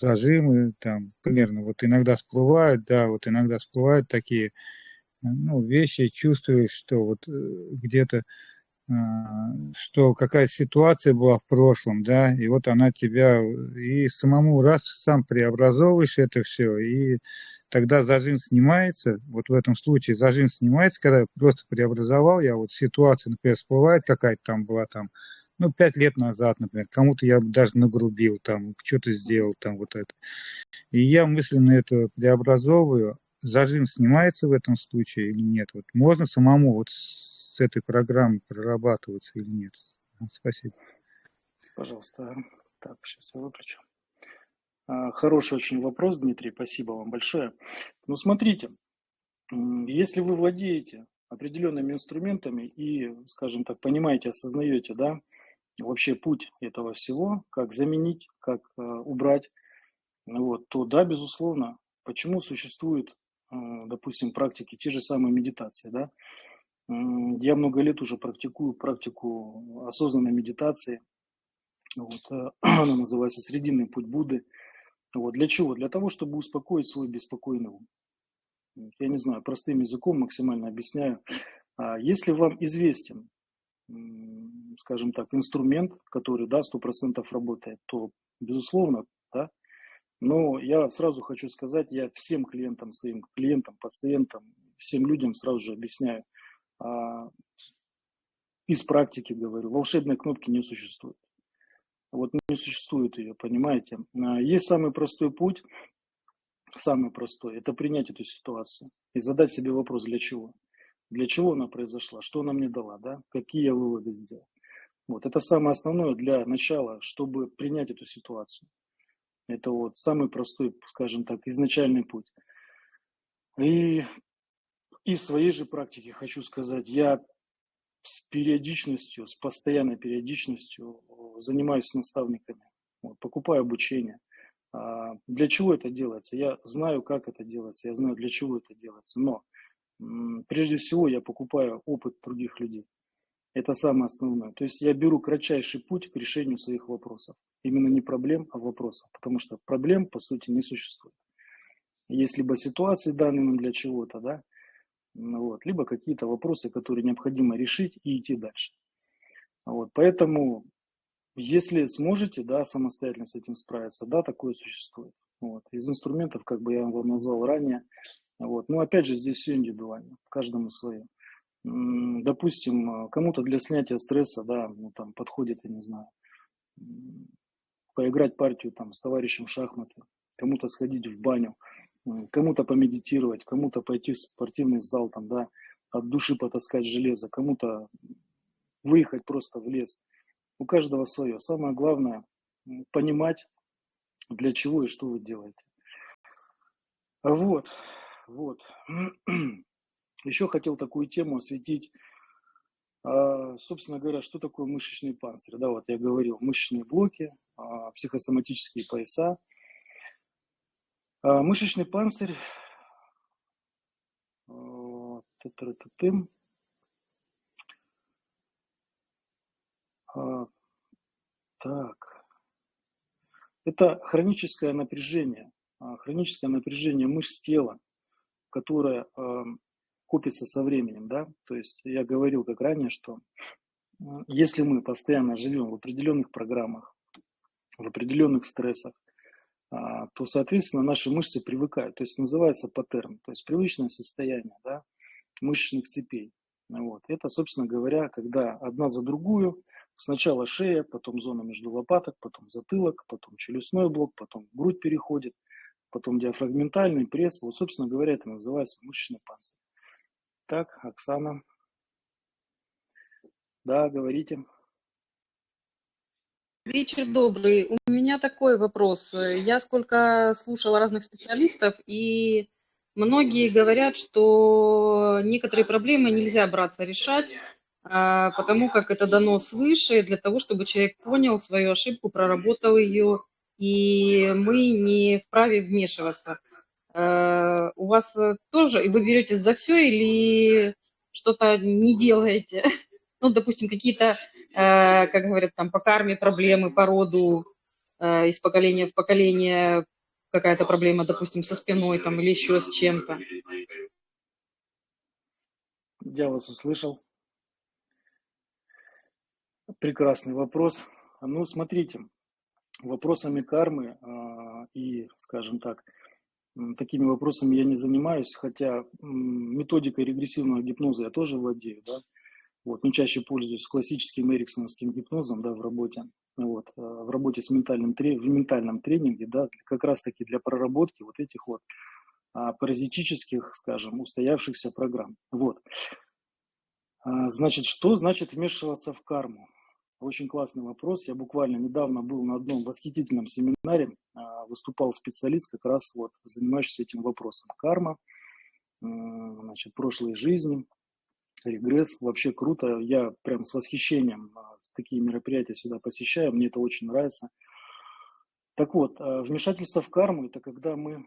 зажимы там примерно вот иногда всплывают, да, вот иногда всплывают такие ну, вещи, чувствуешь, что вот где-то а, что какая ситуация была в прошлом, да, и вот она тебя, и самому раз сам преобразовываешь это все, и тогда зажим снимается, вот в этом случае зажим снимается, когда я просто преобразовал, я вот ситуация, например, всплывает какая-то там была там, ну, пять лет назад, например, кому-то я даже нагрубил, там, что-то сделал, там, вот это. И я мысленно это преобразовываю, зажим снимается в этом случае или нет? Вот можно самому вот с этой программой прорабатываться или нет? Спасибо. Пожалуйста. Так, сейчас я выключу. А, хороший очень вопрос, Дмитрий, спасибо вам большое. Ну, смотрите, если вы владеете определенными инструментами и, скажем так, понимаете, осознаете, да, вообще путь этого всего, как заменить, как э, убрать, вот, то да, безусловно, почему существуют, э, допустим, практики, те же самые медитации, да, я много лет уже практикую практику осознанной медитации. Вот, э, (clears throat) она называется «Срединный путь Будды». Вот, для чего? Для того, чтобы успокоить свой беспокойный ум. Я не знаю, простым языком максимально объясняю. А если вам известен, скажем так, инструмент, который, да, 100% работает, то, безусловно, да, но я сразу хочу сказать, я всем клиентам, своим клиентам, пациентам, всем людям сразу же объясняю – а, из практики говорю, волшебной кнопки не существует. Вот не существует ее, понимаете. А, есть самый простой путь, самый простой, это принять эту ситуацию и задать себе вопрос, для чего. Для чего она произошла, что она мне дала, да, какие я выводы сделал. Вот, это самое основное для начала, чтобы принять эту ситуацию. Это вот самый простой, скажем так, изначальный путь. И из своей же практики хочу сказать, я с периодичностью, с постоянной периодичностью э, занимаюсь с наставниками, вот, покупаю обучение. А, для чего это делается? Я знаю, как это делается, я знаю, для чего это делается. Но прежде всего я покупаю опыт других людей. Это самое основное. То есть я беру кратчайший путь к решению своих вопросов. Именно не проблем, а вопросов. Потому что проблем, по сути, не существует. Есть либо ситуации данные для чего-то, да, вот, либо какие-то вопросы, которые необходимо решить и идти дальше. Вот, поэтому, если сможете, да, самостоятельно с этим справиться, да, такое существует. Вот, из инструментов, как бы я вам назвал ранее, вот, но опять же здесь все индивидуально, каждому свое. Допустим, кому-то для снятия стресса, да, ну, там подходит, я не знаю, поиграть партию там с товарищем в шахматы, кому-то сходить в баню, кому-то помедитировать, кому-то пойти в спортивный зал, там, да, от души потаскать железо, кому-то выехать просто в лес. У каждого свое. Самое главное понимать, для чего и что вы делаете. Вот, вот. (clears throat) Еще хотел такую тему осветить. А, собственно говоря, что такое мышечный панцирь? Да, вот я говорил, мышечные блоки, а, психосоматические пояса – а, мышечный панцирь. А, так. Это хроническое напряжение, а, хроническое напряжение мышц тела, которое копится со временем, да, то есть я говорил как ранее, что если мы постоянно живем в определенных программах, в определенных стрессах, а, то, соответственно, наши мышцы привыкают. То есть называется паттерн, то есть привычное состояние да, мышечных цепей. Вот. Это, собственно говоря, когда одна за другую, сначала шея, потом зона между лопаток, потом затылок, потом челюстной блок, потом грудь переходит, потом диафрагментальный пресс. Вот, собственно говоря, это называется мышечный панцирь. Так, Оксана. Да, говорите. Вечер добрый. У меня такой вопрос. Я сколько слушала разных специалистов, и многие говорят, что некоторые проблемы нельзя браться решать, а, потому как это дано свыше, для того, чтобы человек понял свою ошибку, проработал ее и мы не вправе вмешиваться. Э, у вас тоже, и вы беретесь за все или что-то не делаете? Ну, допустим, какие-то, как говорят, там по карме проблемы, по роду, из поколения в поколение какая-то проблема, допустим, со спиной там или еще с чем-то. Я вас услышал. Прекрасный вопрос. Ну, смотрите, вопросами кармы э, и, скажем так, такими вопросами я не занимаюсь, хотя методикой регрессивного гипноза я тоже владею, да, вот, но чаще пользуюсь классическим эриксоновским гипнозом, да, в работе, вот, э, в работе с ментальным, в ментальном тренинге, да, как раз-таки для проработки вот этих вот а, паразитических, скажем, устоявшихся программ. Вот. А, значит, что значит вмешиваться в карму? Очень классный вопрос. Я буквально недавно был на одном восхитительном семинаре, а, выступал специалист, как раз вот занимающийся этим вопросом. Карма, значит, прошлой жизни, регресс. Вообще круто. Я прям с восхищением с такие мероприятия всегда посещаю. Мне это очень нравится. Так вот, вмешательство в карму – это когда мы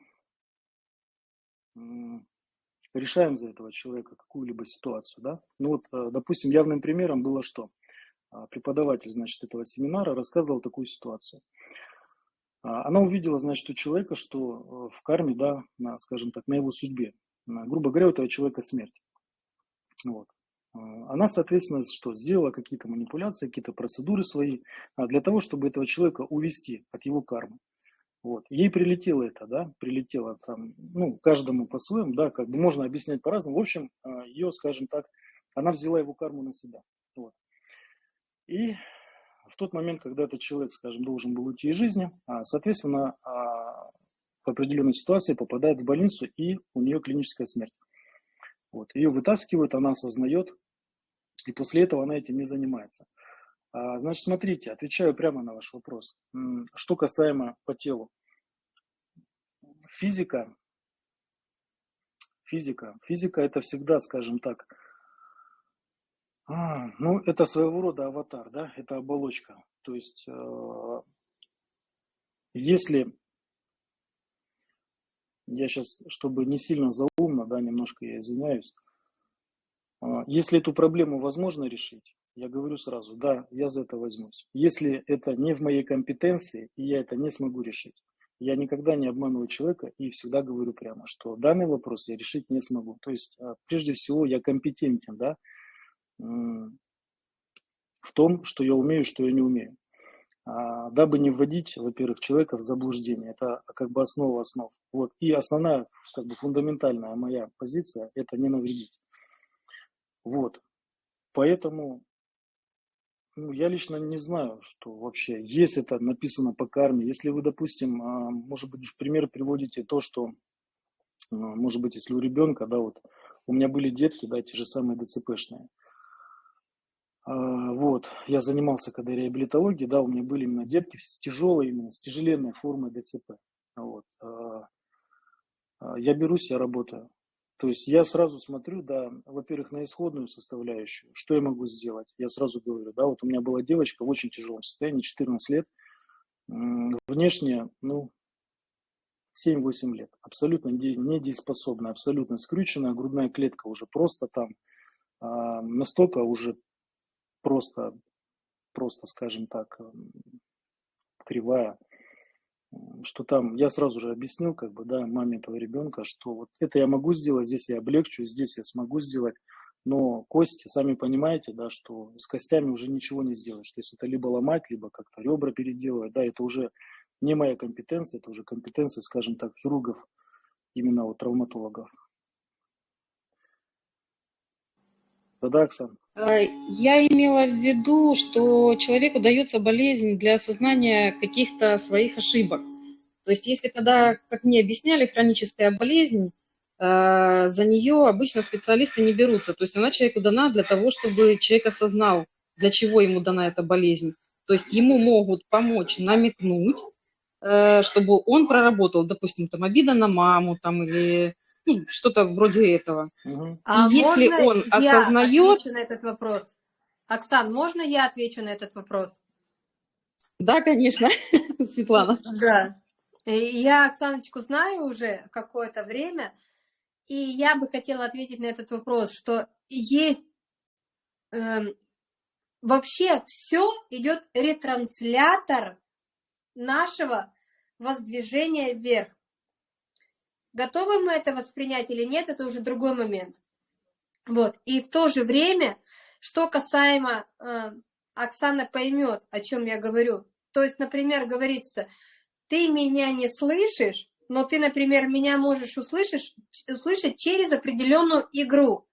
решаем за этого человека какую-либо ситуацию. Да? Ну вот, э, допустим, явным примером было что? А, преподаватель, значит, этого семинара рассказывал такую ситуацию. А, она увидела, значит, у человека, что э, в карме, да, на, скажем так, на его судьбе, грубо говоря, у этого человека смерть. Вот. А, она, соответственно, что сделала какие-то манипуляции, какие-то процедуры свои для того, чтобы этого человека увести от его кармы. Вот. Ей прилетело это, да, прилетело там, ну, каждому по-своему, да, как бы можно объяснять по-разному. В общем, а, ее, скажем так, она взяла его карму на себя. Вот. И в тот момент, когда этот человек, скажем, должен был уйти из жизни, а, соответственно, а, в определенной ситуации попадает в больницу, и у нее клиническая смерть. Вот. Ее вытаскивают, она осознает, и после этого она этим не занимается. А, значит, смотрите, отвечаю прямо на ваш вопрос. Что касаемо по телу. Физика, физика, физика это всегда, скажем так, а, ну, это своего рода аватар, да, это оболочка. То есть, э, если, я сейчас, чтобы не сильно заумно, да, немножко я извиняюсь, э, если эту проблему возможно решить, я говорю сразу, да, я за это возьмусь. Если это не в моей компетенции, и я это не смогу решить, я никогда не обманываю человека и всегда говорю прямо, что данный вопрос я решить не смогу. То есть, а, прежде всего, я компетентен, да, в том, что я умею, что я не умею. А, дабы не вводить, во-первых, человека в заблуждение. Это как бы основа основ. Вот. И основная, как бы фундаментальная моя позиция – это не навредить. Вот. Поэтому ну, я лично не знаю, что вообще, есть это написано по карме. Если вы, допустим, а, может быть, в пример приводите то, что, а, может быть, если у ребенка, да, вот, у меня были детки, да, те же самые ДЦПшные. А, вот, я занимался когда реабилитологией, да, у меня были именно детки с тяжелой, именно с тяжеленной формой ДЦП. Вот. Я берусь, я работаю. То есть я сразу смотрю, да, во-первых, на исходную составляющую, что я могу сделать. Я сразу говорю, да, вот у меня была девочка в очень тяжелом состоянии, 14 лет, внешне, ну, 7-8 лет, абсолютно недееспособная, абсолютно скрюченная, грудная клетка уже просто там, а, настолько уже просто, просто, скажем так, кривая, что там, я сразу же объяснил, как бы, да, маме этого ребенка, что вот это я могу сделать, здесь я облегчу, здесь я смогу сделать, но кости, сами понимаете, да, что с костями уже ничего не сделаешь, то есть это либо ломать, либо как-то ребра переделывать, да, это уже не моя компетенция, это уже компетенция, скажем так, хирургов, именно вот травматологов. Да, Оксан? А, я имела в виду, что человеку дается болезнь для осознания каких-то своих ошибок. То есть если когда, как мне объясняли, хроническая болезнь, а, за нее обычно специалисты не берутся. То есть она человеку дана для того, чтобы человек осознал, для чего ему дана эта болезнь. То есть ему могут помочь намекнуть, э, чтобы он проработал, допустим, там обида на маму там, или что-то вроде этого. А если он я осознает... отвечу на этот вопрос? Оксан, можно я отвечу на этот вопрос? Да, конечно. (laughs) Светлана. Да. Я Оксаночку знаю уже какое-то время, и я бы хотела ответить на этот вопрос, что есть э, вообще все идет ретранслятор нашего воздвижения вверх. Готовы мы это воспринять или нет, это уже другой момент. Вот. И в то же время, что касаемо, э, Оксана поймет, о чем я говорю. То есть, например, говорится, ты меня не слышишь, но ты, например, меня можешь услышать, услышать через определенную игру.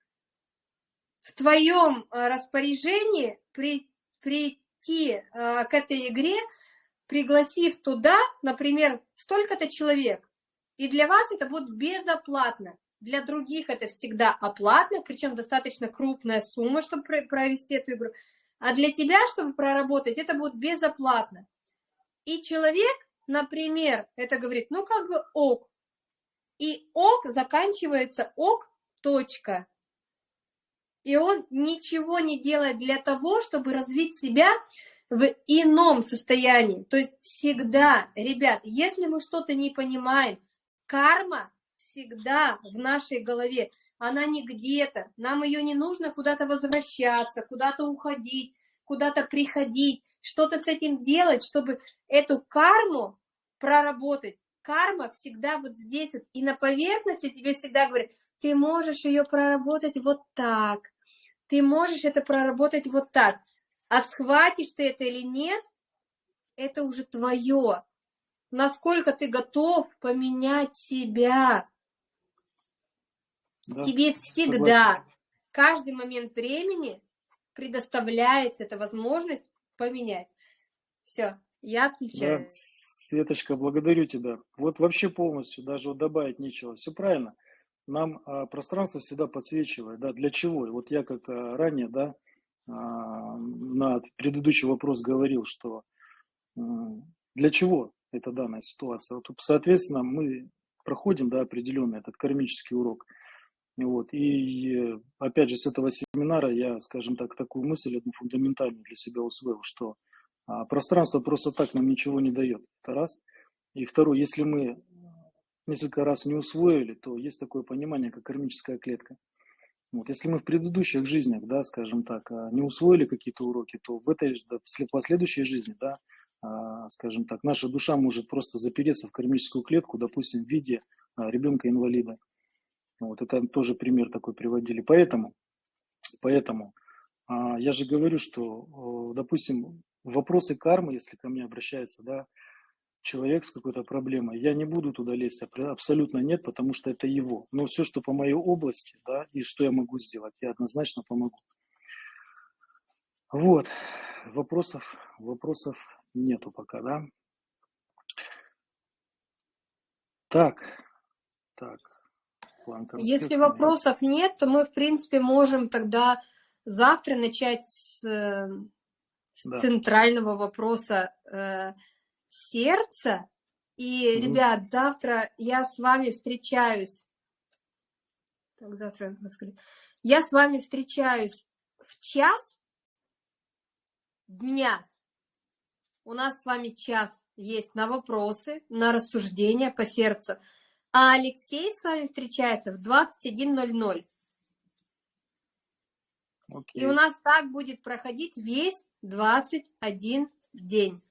В твоем э, распоряжении при, прийти э, к этой игре, пригласив туда, например, столько-то человек, и для вас это будет безоплатно. Для других это всегда оплатно, причем достаточно крупная сумма, чтобы провести эту игру. А для тебя, чтобы проработать, это будет безоплатно. И человек, например, это говорит, ну как бы ок. И ок заканчивается ок, точка. И он ничего не делает для того, чтобы развить себя в ином состоянии. То есть всегда, ребят, если мы что-то не понимаем, карма всегда в нашей голове. Она не где-то. Нам ее не нужно куда-то возвращаться, куда-то уходить, куда-то приходить, что-то с этим делать, чтобы эту карму проработать. Карма всегда вот здесь вот. И на поверхности тебе всегда говорят, ты можешь ее проработать вот так. Ты можешь это проработать вот так. А схватишь ты это или нет, это уже твое насколько ты готов поменять себя. Да, Тебе всегда, согласен. каждый момент времени предоставляется эта возможность поменять. Все, я отключаю. Да, Светочка, благодарю тебя. Вот вообще полностью, даже вот добавить нечего. Все правильно. Нам а, пространство всегда подсвечивает. Да, для чего? И вот я как а, ранее, да, а, на предыдущий вопрос говорил, что для чего это данная ситуация. Вот, соответственно, мы проходим да, определенный этот кармический урок. Вот. И опять же, с этого семинара я, скажем так, такую мысль одну фундаментальную для себя усвоил, что а, пространство просто так нам ничего не дает. Это раз. И второе, если мы несколько раз не усвоили, то есть такое понимание, как кармическая клетка. Вот. Если мы в предыдущих жизнях, да, скажем так, а, не усвоили какие-то уроки, то в этой в последующей жизни, да, скажем так, наша душа может просто запереться в кармическую клетку, допустим, в виде а, ребенка-инвалида. Вот это тоже пример такой приводили. Поэтому, поэтому а, я же говорю, что, допустим, вопросы кармы, если ко мне обращается, да, человек с какой-то проблемой, я не буду туда лезть, абсолютно нет, потому что это его. Но все, что по моей области, да, и что я могу сделать, я однозначно помогу. Вот, вопросов, вопросов нету пока, да? Так, так. Если вопросов нет, то мы, в принципе, можем тогда завтра начать с, э, с да. центрального вопроса э, сердца. И, угу. ребят, завтра я с вами встречаюсь. Так, завтра Я с вами встречаюсь в час дня у нас с вами час есть на вопросы, на рассуждения по сердцу. А Алексей с вами встречается в 21.00. Okay. И у нас так будет проходить весь 21 день.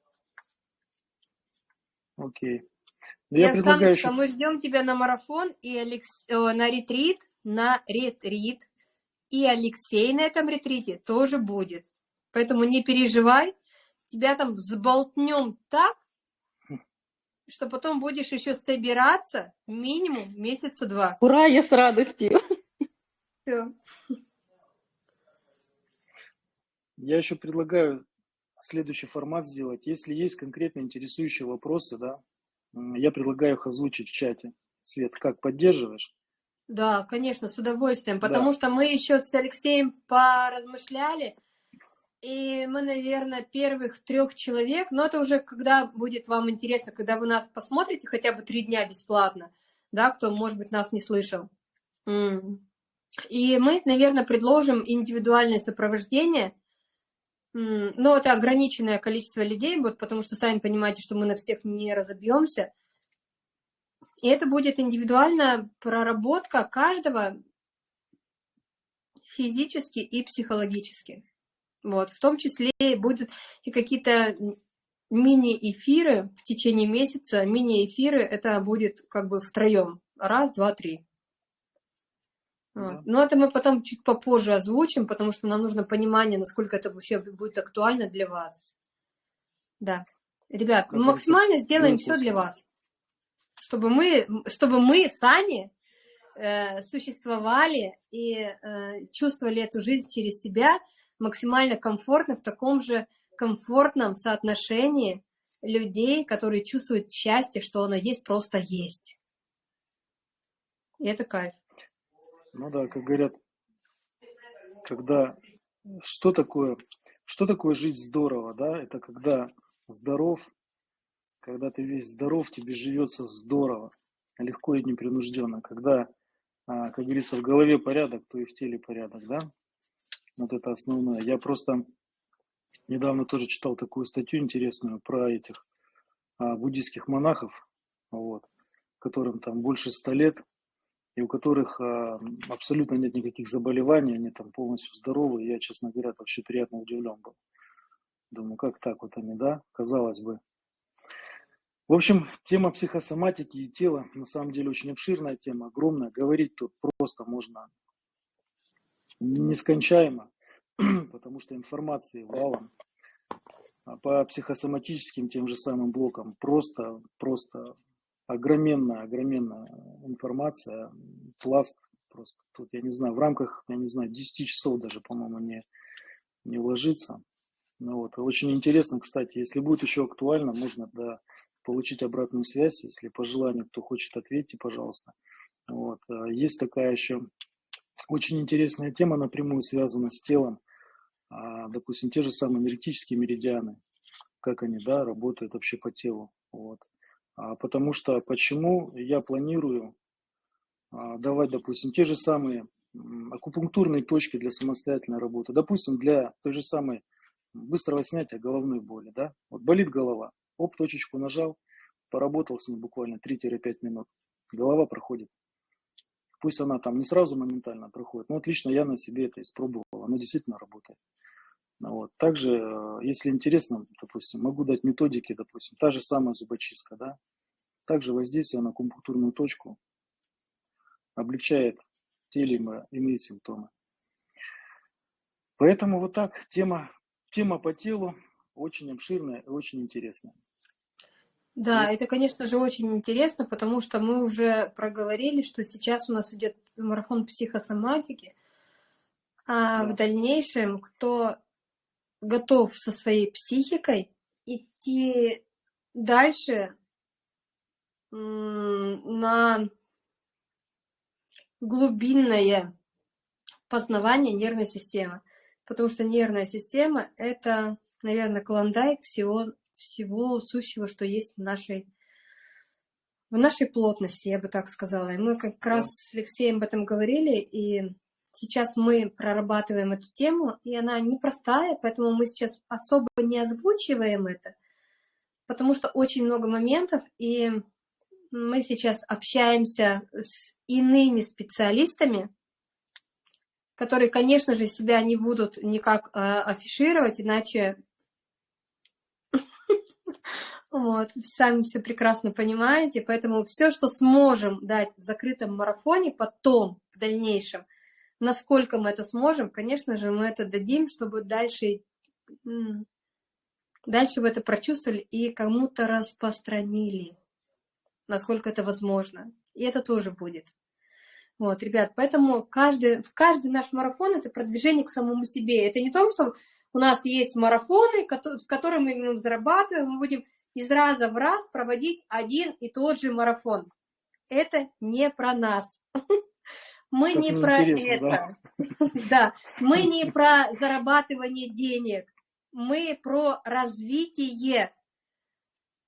Окей. Okay. И, Я Оксаночка, мы ждем тебя на марафон и Алекс... Э, на ретрит, на ретрит. И Алексей на этом ретрите тоже будет. Поэтому не переживай, тебя там взболтнем так, что потом будешь еще собираться минимум месяца два. Ура, я с радостью. Все. Я еще предлагаю следующий формат сделать. Если есть конкретно интересующие вопросы, да, я предлагаю их озвучить в чате. Свет, как поддерживаешь? Да, конечно, с удовольствием, потому да. что мы еще с Алексеем поразмышляли, и мы, наверное, первых трех человек, но это уже когда будет вам интересно, когда вы нас посмотрите хотя бы три дня бесплатно, да, кто, может быть, нас не слышал. И мы, наверное, предложим индивидуальное сопровождение но это ограниченное количество людей, вот, потому что сами понимаете, что мы на всех не разобьемся. И это будет индивидуальная проработка каждого физически и психологически. Вот, в том числе будут и какие-то мини-эфиры в течение месяца. Мини-эфиры это будет как бы втроем. Раз, два, три. Вот. Но это мы потом чуть попозже озвучим, потому что нам нужно понимание, насколько это вообще будет актуально для вас. Да. Ребят, мы максимально сделаем все для вас, чтобы мы, чтобы мы сами э, существовали и э, чувствовали эту жизнь через себя максимально комфортно в таком же комфортном соотношении людей, которые чувствуют счастье, что оно есть, просто есть. И это кайф. Ну да, как говорят, когда что такое, что такое жить здорово, да? Это когда здоров, когда ты весь здоров, тебе живется здорово, легко и непринужденно. Когда, а, как говорится, в голове порядок, то и в теле порядок, да? Вот это основное. Я просто недавно тоже читал такую статью интересную про этих а, буддийских монахов, вот, которым там больше ста лет, и у которых а, абсолютно нет никаких заболеваний, они там полностью здоровы. Я, честно говоря, вообще приятно удивлен был. Думаю, как так вот они, да? Казалось бы. В общем, тема психосоматики и тела на самом деле очень обширная тема, огромная. Говорить тут просто можно нескончаемо, (clears throat) потому что информации валом. А по психосоматическим тем же самым блокам просто, просто огроменная, огроменная информация, пласт просто. Тут, я не знаю, в рамках, я не знаю, 10 часов даже, по-моему, не, не уложиться. Ну, вот. Очень интересно, кстати, если будет еще актуально, можно да, получить обратную связь, если по желанию кто хочет, ответьте, пожалуйста. Вот. А есть такая еще очень интересная тема, напрямую связана с телом. А, допустим, те же самые энергетические меридианы, как они да, работают вообще по телу. Вот. А, потому что почему я планирую а, давать, допустим, те же самые акупунктурные точки для самостоятельной работы. Допустим, для той же самой быстрого снятия головной боли. Да? Вот болит голова, оп, точечку нажал, поработал с ней буквально 3-5 минут. Голова проходит. Пусть она там не сразу моментально проходит, но вот лично я на себе это испробовал, оно действительно работает. Вот. Также, э, если интересно, допустим, могу дать методики, допустим, та же самая зубочистка, да, также воздействие на акупунктурную точку облегчает те или иные симптомы. Поэтому вот так, тема, тема по телу очень обширная и очень интересная. Да, это, конечно же, очень интересно, потому что мы уже проговорили, что сейчас у нас идет марафон психосоматики, а да. в дальнейшем, кто готов со своей психикой идти дальше на глубинное познавание нервной системы. Потому что нервная система – это, наверное, клондайк всего, всего сущего, что есть в нашей, в нашей плотности, я бы так сказала. И мы как раз с Алексеем об этом говорили, и Сейчас мы прорабатываем эту тему, и она непростая, поэтому мы сейчас особо не озвучиваем это, потому что очень много моментов, и мы сейчас общаемся с иными специалистами, которые, конечно же, себя не будут никак э, афишировать, иначе (laughs) вот, сами все прекрасно понимаете, поэтому все, что сможем дать в закрытом марафоне потом, в дальнейшем, Насколько мы это сможем, конечно же, мы это дадим, чтобы дальше, дальше вы это прочувствовали и кому-то распространили, насколько это возможно. И это тоже будет. Вот, ребят, поэтому каждый, каждый наш марафон – это продвижение к самому себе. Это не то, что у нас есть марафоны, с которыми мы зарабатываем, мы будем из раза в раз проводить один и тот же марафон. Это не про нас. (laughs) Мы не про это. (laughs) Да? мы не (laughs) про зарабатывание денег. Мы про развитие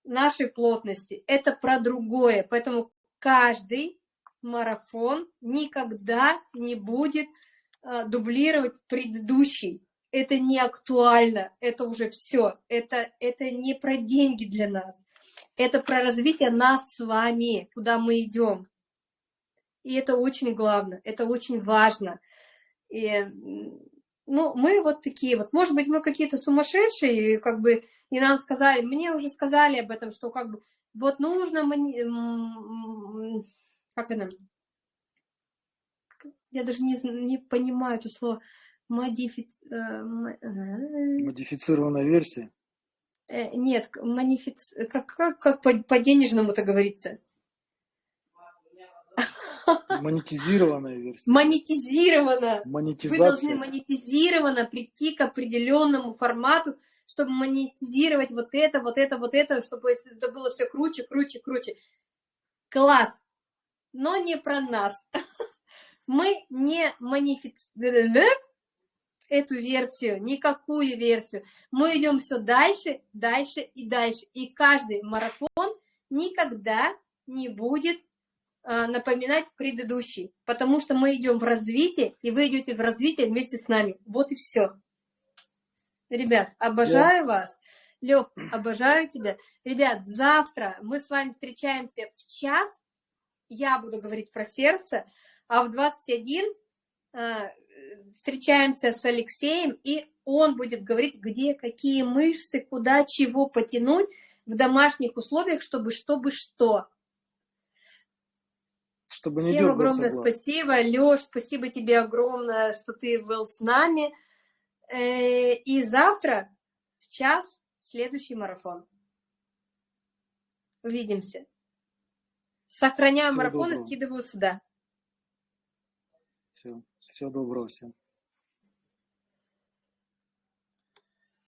нашей плотности. Это про другое. Поэтому каждый марафон никогда не будет э, дублировать предыдущий. Это не актуально, это уже все, это, это не про деньги для нас, это про развитие нас с вами, куда мы идем. И это очень главное, это очень важно. И, ну, мы вот такие вот, может быть, мы какие-то сумасшедшие, как бы, и нам сказали, мне уже сказали об этом, что как бы, вот нужно, как это, я даже не, не понимаю это слово, модифици... Э, Модифицированная версия? Э, нет, манифиц... как, как, как по, по денежному это говорится? (laughs) Монетизированная версия. Монетизирована. Монетизация. Вы должны монетизированно прийти к определенному формату, чтобы монетизировать вот это, вот это, вот это, чтобы это было все круче, круче, круче. Класс. Но не про нас. (laughs) Мы не монетизируем эту версию, никакую версию. Мы идем все дальше, дальше и дальше. И каждый марафон никогда не будет а, напоминать предыдущий, потому что мы идем в развитие, и вы идете в развитие вместе с нами. Вот и все. Ребят, обожаю yeah. вас. Лех, обожаю тебя. Ребят, завтра мы с вами встречаемся в час. Я буду говорить про сердце, а в 21 э, встречаемся с Алексеем, и он будет говорить, где какие мышцы, куда чего потянуть в домашних условиях, чтобы чтобы что. Чтобы не Всем огромное глаз. спасибо. Леш, спасибо тебе огромное, что ты был с нами. Э, и завтра в час следующий марафон. Увидимся. Сохраняю Всего марафон доброго. и скидываю сюда. Все. Всего доброго всем.